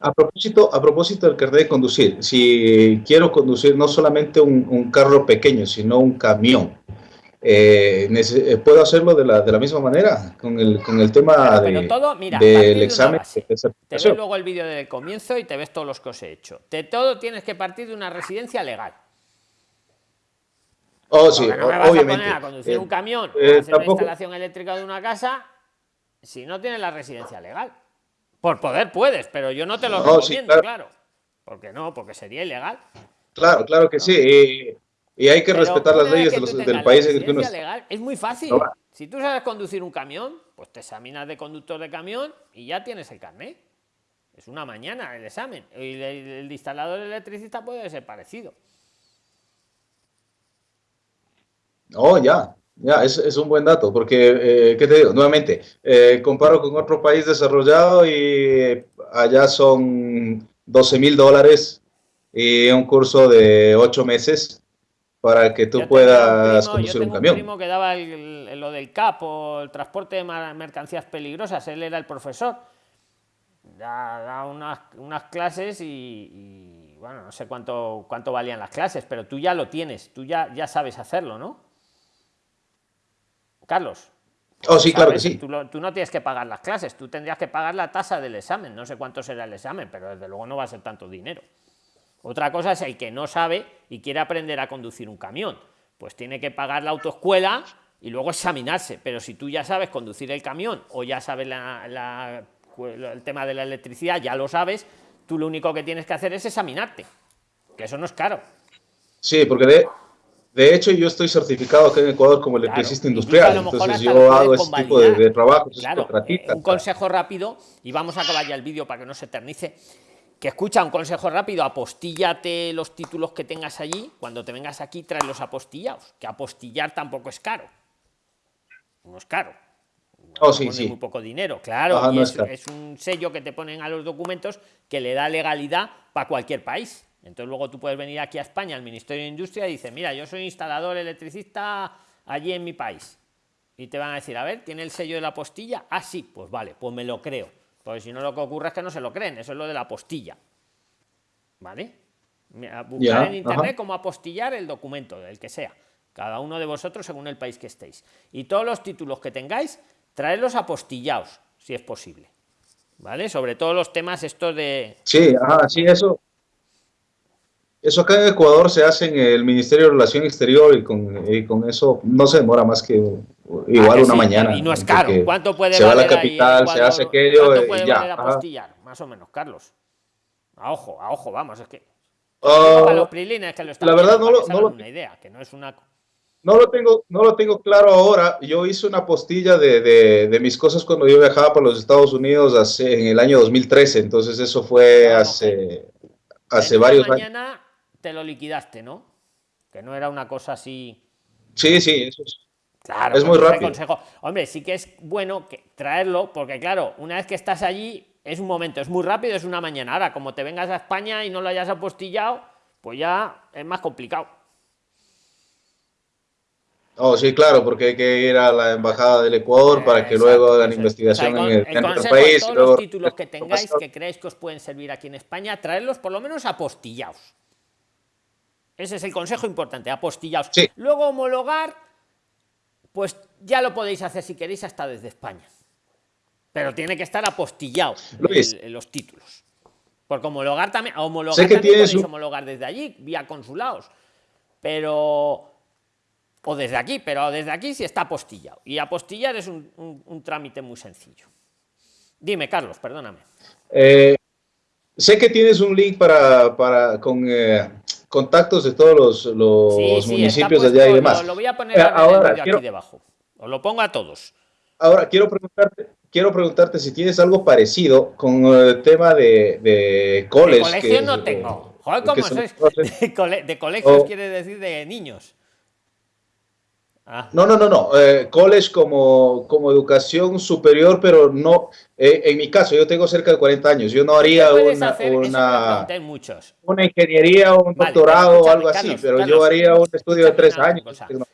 A propósito, a propósito del carnet de conducir, si quiero conducir no solamente un, un carro pequeño, sino un camión, eh, eh, ¿Puedo hacerlo de la, de la, misma manera con el, con el tema de, todo, mira, del examen? te ves luego el vídeo del comienzo y te ves todos los que os he hecho. De todo tienes que partir de una residencia legal. Oh, sí, no me vas obviamente. A, poner a conducir un camión eh, hacer una instalación eléctrica de una casa si no tienes la residencia legal. Por poder puedes, pero yo no te lo recomiendo, claro. claro. Porque no, porque sería ilegal. Claro, claro que sí. Y hay que respetar las leyes del país en el que uno legal, es muy fácil. Si tú sabes conducir un camión, pues te examinas de conductor de camión y ya tienes el carnet. Es una mañana el examen. Y el, instalador electricista puede ser parecido. Oh, ya, ya, es, es un buen dato, porque, eh, ¿qué te digo? Nuevamente, eh, comparo con otro país desarrollado y allá son 12 mil dólares y un curso de 8 meses para que tú puedas conducir un camión. Un primo que daba lo del CAP o el transporte de mercancías peligrosas, él era el profesor. Da, unas, unas, clases y, bueno, no sé cuánto, cuánto valían las clases, pero tú ya lo tienes, tú ya, ya sabes hacerlo, ¿no? Carlos. Oh, sí, claro que sí. Tú, tú, no tienes que pagar las clases, tú tendrías que pagar la tasa del examen. No sé cuánto será el examen, pero desde luego no va a ser tanto dinero. Otra cosa es el que no sabe y quiere aprender a conducir un camión. Pues tiene que pagar la autoescuela y luego examinarse. Pero si tú ya sabes conducir el camión o ya sabes el tema de la electricidad, ya lo sabes, tú lo único que tienes que hacer es examinarte. Que eso no es caro. Sí, porque de, de hecho yo estoy certificado aquí en Ecuador como electricista industrial. Entonces yo hago ese tipo de, de trabajo. Eh, un consejo rápido, y vamos a acabar ya el vídeo para que no se eternice que escucha un consejo rápido, apostillate los títulos que tengas allí, cuando te vengas aquí trae los apostillados, que apostillar tampoco es caro. No es caro. Oh, sí, sí. muy poco dinero, claro, y es, un sello que te ponen a los documentos que le da legalidad para cualquier país. Entonces luego tú puedes venir aquí a España, al Ministerio de Industria, y dices, mira, yo soy instalador electricista allí en mi país. Y te van a decir, a ver, ¿tiene el sello de la postilla? Ah, sí, pues vale, pues me lo creo. Porque si no lo que ocurre es que no se lo creen, eso es lo de la postilla. ¿Vale? Buscar en internet cómo apostillar el documento, el que sea. Cada uno de vosotros según el país que estéis. Y todos los títulos que tengáis, traedlos apostillados, si es posible. ¿Vale? Sobre todo los temas estos de... Sí, ajá, sí, eso. Eso acá en Ecuador se hace en el Ministerio de Relación Exterior y con, con eso no se demora más que igual ah, una mañana. Y no es caro. ¿Cuánto puede se valer va a la capital, se hace aquello ¿cuánto puede ya. apostillar? Más o menos, Carlos. A ojo, a ojo, vamos, es que... Uh, los prilines que lo están la verdad no lo, no lo, una idea, que no es una no lo tengo, no lo tengo claro ahora. Yo hice una postilla de, de, mis cosas cuando yo viajaba por los Estados Unidos hace, en el año 2013. Entonces eso fue hace, hace varios mañana años. Te lo liquidaste, ¿no? Que no era una cosa así. Sí, sí, eso es. Claro, es muy rápido. Consejo. Hombre, sí que es bueno que traerlo, porque claro, una vez que estás allí, es un momento, es muy rápido, es una mañana. Ahora, como te vengas a España y no lo hayas apostillado, pues ya es más complicado. Oh, sí, claro, porque hay que ir a la embajada del Ecuador para que luego hagan investigación en el, en otro país. Todos los títulos que tengáis que creáis que os pueden servir aquí en España, traerlos por lo menos apostillados. Ese es el consejo importante, apostillados. Luego homologar, pues ya lo podéis hacer si queréis hasta desde España. Pero tiene que estar apostillado los títulos. Porque homologar también, homologar también podéis homologar desde allí, vía consulados. Pero o desde aquí, pero desde aquí sí está apostillado. Y apostillar es un, trámite muy sencillo. Dime, Carlos, perdóname. Eh, sé que tienes un link para, para con eh, contactos de todos los, municipios de allá y demás. Lo, voy a poner eh, ahora, aquí debajo. Os lo pongo a todos. Ahora, quiero preguntarte, quiero preguntarte si tienes algo parecido con el tema de, de college. De colegio no tengo. Joder, ¿cómo sois? De, colegios quiere decir de niños. Ah. No, no, no, no. Eh, college como, como educación superior, pero no. Eh, en mi caso, yo tengo cerca de 40 años. Yo no haría una, una, una, ingeniería o un doctorado o algo así, pero yo haría un estudio de tres años.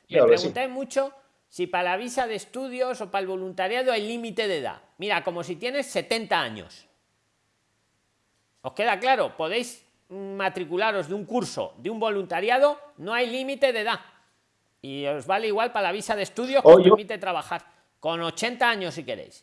Me pregunté mucho si para la visa de estudios o para el voluntariado hay límite de edad. Mira, como si tienes 70 años. ¿Os queda claro? Podéis matricularos de un curso, de un voluntariado, no hay límite de edad y os vale igual para la visa de estudio que os permite trabajar con 80 años si queréis.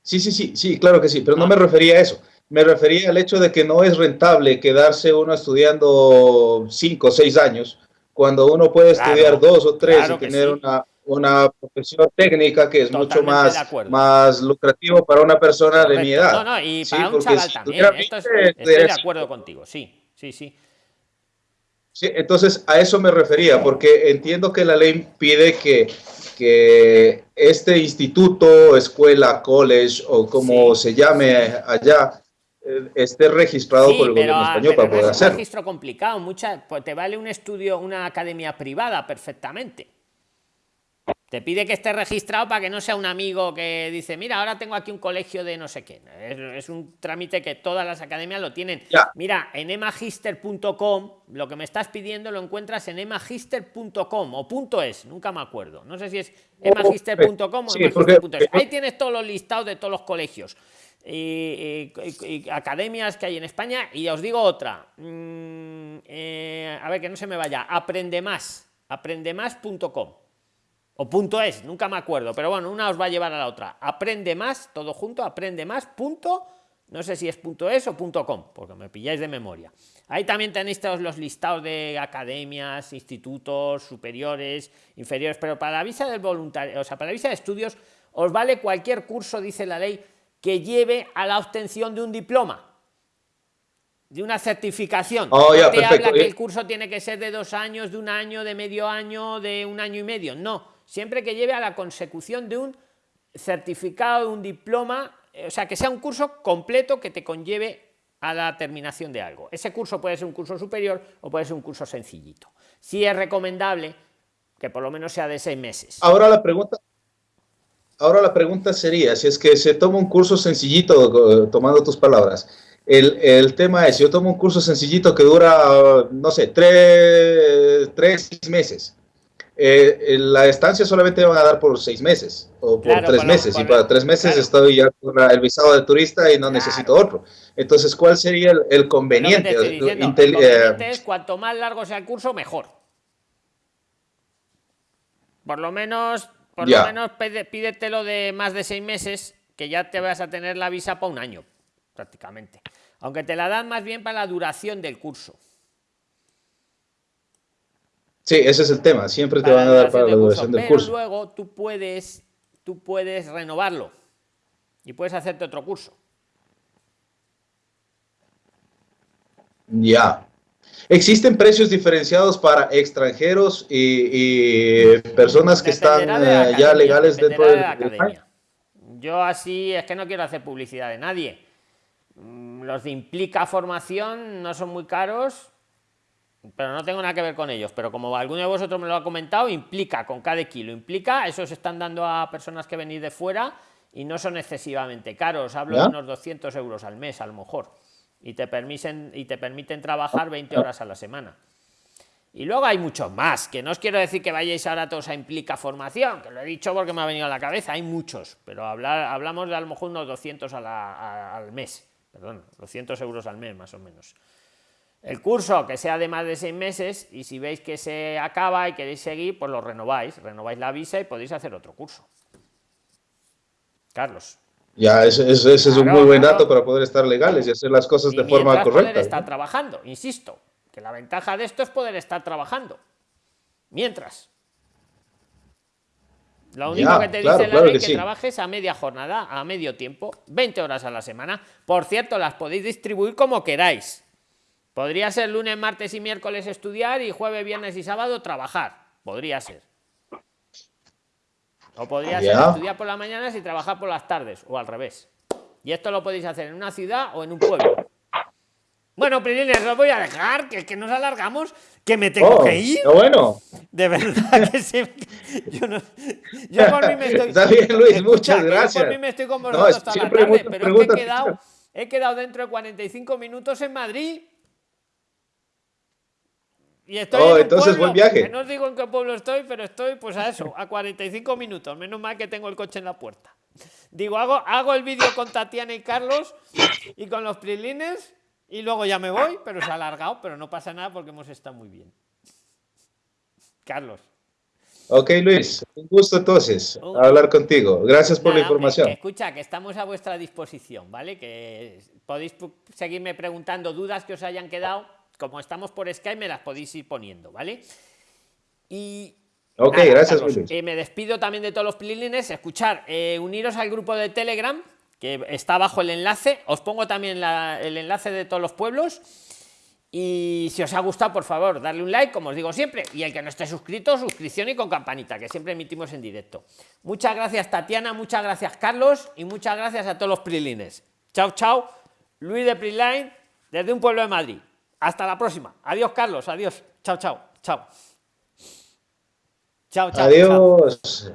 Sí, sí, sí, sí, claro que sí, pero no me refería a eso. Me refería al hecho de que no es rentable quedarse uno estudiando 5 o 6 años cuando uno puede estudiar dos o tres y tener una, una profesión técnica que es mucho más, más lucrativo para una persona de mi edad. No, no, y para un chaval también. estoy de acuerdo contigo, sí, sí, sí. Sí, entonces a eso me refería, porque entiendo que la ley pide que, que este instituto, escuela, college o como se llame allá, eh, esté registrado por el gobierno español para poder hacerlo. Es un registro complicado, mucha, pues te vale un estudio, una academia privada perfectamente. Te pide que esté registrado para que no sea un amigo que dice, mira, ahora tengo aquí un colegio de no sé qué. Es, un trámite que todas las academias lo tienen. Mira, en emagister.com, lo que me estás pidiendo lo encuentras en emagister.com o punto .es, nunca me acuerdo. No sé si es emagister.com o emagister.es. Ahí tienes todos los listados de todos los colegios. Y, academias que hay en España y os digo otra mm, eh, a ver que no se me vaya aprende más aprendemás.com o punto es, nunca me acuerdo, pero bueno, una os va a llevar a la otra. Aprende más, todo junto, aprende más, punto, no sé si es punto es o punto com, porque me pilláis de memoria. Ahí también tenéis todos los listados de academias, institutos superiores, inferiores, pero para la visa del voluntario, o sea, para la visa de estudios, os vale cualquier curso, dice la ley, que lleve a la obtención de un diploma de una certificación. Oh, no te habla que el curso tiene que ser de dos años, de un año, de medio año, de un año y medio. No, siempre que lleve a la consecución de un certificado, de un diploma, eh, o sea, que sea un curso completo que te conlleve a la terminación de algo. Ese curso puede ser un curso superior o puede ser un curso sencillito. Sí es recomendable que por lo menos sea de seis meses. Ahora la pregunta, ahora la pregunta sería, si es que se toma un curso sencillito, tomando tus palabras, El, el, tema es, yo tomo un curso sencillito que dura, no sé, tres, tres meses. Eh, la estancia solamente van a dar por seis meses o por tres meses. y para tres meses estoy ya con el visado de turista y no necesito otro. Entonces, ¿cuál sería el, conveniente? el conveniente es cuanto más largo sea el curso, mejor. Por lo menos, por lo menos pídetelo de más de seis meses, que ya te vas a tener la visa para un año, prácticamente. Aunque te la dan más bien para la duración del curso. Sí, ese es el tema. Siempre te van a dar para la duración del curso. Pero luego tú puedes, tú puedes renovarlo y puedes hacerte otro curso. Ya. ¿Existen precios diferenciados para extranjeros y, personas que están eh, ya legales dentro de la academia? Yo así es que no quiero hacer publicidad de nadie. Mm, los de implica formación no son muy caros, pero no tengo nada que ver con ellos. Pero como alguno de vosotros me lo ha comentado, implica con cada kilo, implica, eso se están dando a personas que venís de fuera y no son excesivamente caros. Hablo de unos 200 euros al mes, a lo mejor. Y te, permiten, y te permiten trabajar 20 horas a la semana. Y luego hay muchos más, que no os quiero decir que vayáis ahora todos a implica formación, que lo he dicho porque me ha venido a la cabeza, hay muchos, pero hablar, hablamos de a lo mejor unos 200 al mes, perdón, 200 euros al mes más o menos. El curso que sea de más de seis meses y si veis que se acaba y queréis seguir, pues lo renováis, renováis la visa y podéis hacer otro curso. Carlos. Ya, ese, es un muy buen dato para poder estar legales y hacer las cosas de forma correcta. Poder estar trabajando, insisto, que la ventaja de esto es poder estar trabajando. Mientras. Lo único que te dice la ley es que, que trabajes a media jornada, a medio tiempo, 20 horas a la semana. Por cierto, las podéis distribuir como queráis. Podría ser lunes, martes y miércoles estudiar y jueves, viernes y sábado trabajar. Podría ser. O podría ser estudiar por las mañanas y trabajar por las tardes, o al revés. Y esto lo podéis hacer en una ciudad o en un pueblo. Bueno, Prilines, lo voy a dejar, que, que nos alargamos, que me tengo oh, que ir. bueno. De verdad que sí. Yo, no, yo por mí me estoy. Está bien, Luis, muchas gracias. Yo por mí me estoy con vosotros toda la tarde, pero es que he quedado, he quedado dentro de 45 minutos en Madrid. Y estoy oh, entonces buen viaje. no os digo en qué pueblo estoy, pero estoy pues a eso, a 45 minutos. Menos mal que tengo el coche en la puerta. Digo, hago, hago el vídeo con Tatiana y Carlos y con los prilines y luego ya me voy, pero se ha alargado, pero no pasa nada porque hemos estado muy bien. Carlos. Ok, Luis, un gusto entonces hablar contigo. Gracias por la información. escucha, que estamos a vuestra disposición, ¿vale? Que podéis seguirme preguntando dudas que os hayan quedado como estamos por Skype, me las podéis ir poniendo, ¿vale? Y. Ok, gracias, eh, me despido también de todos los prilines. Escuchar, eh, uniros al grupo de Telegram, que está abajo el enlace. Os pongo también el enlace de todos los pueblos. Y si os ha gustado, por favor, darle un like, como os digo siempre. Y el que no esté suscrito, suscripción y con campanita, que siempre emitimos en directo. Muchas gracias, Tatiana. Muchas gracias, Carlos. Y muchas gracias a todos los prilines. Chao, chao. Luis de Priline, desde un pueblo de Madrid. Hasta la próxima. Adiós, Carlos. Adiós. Chao, chao. Chao. Chao, chao. Adiós.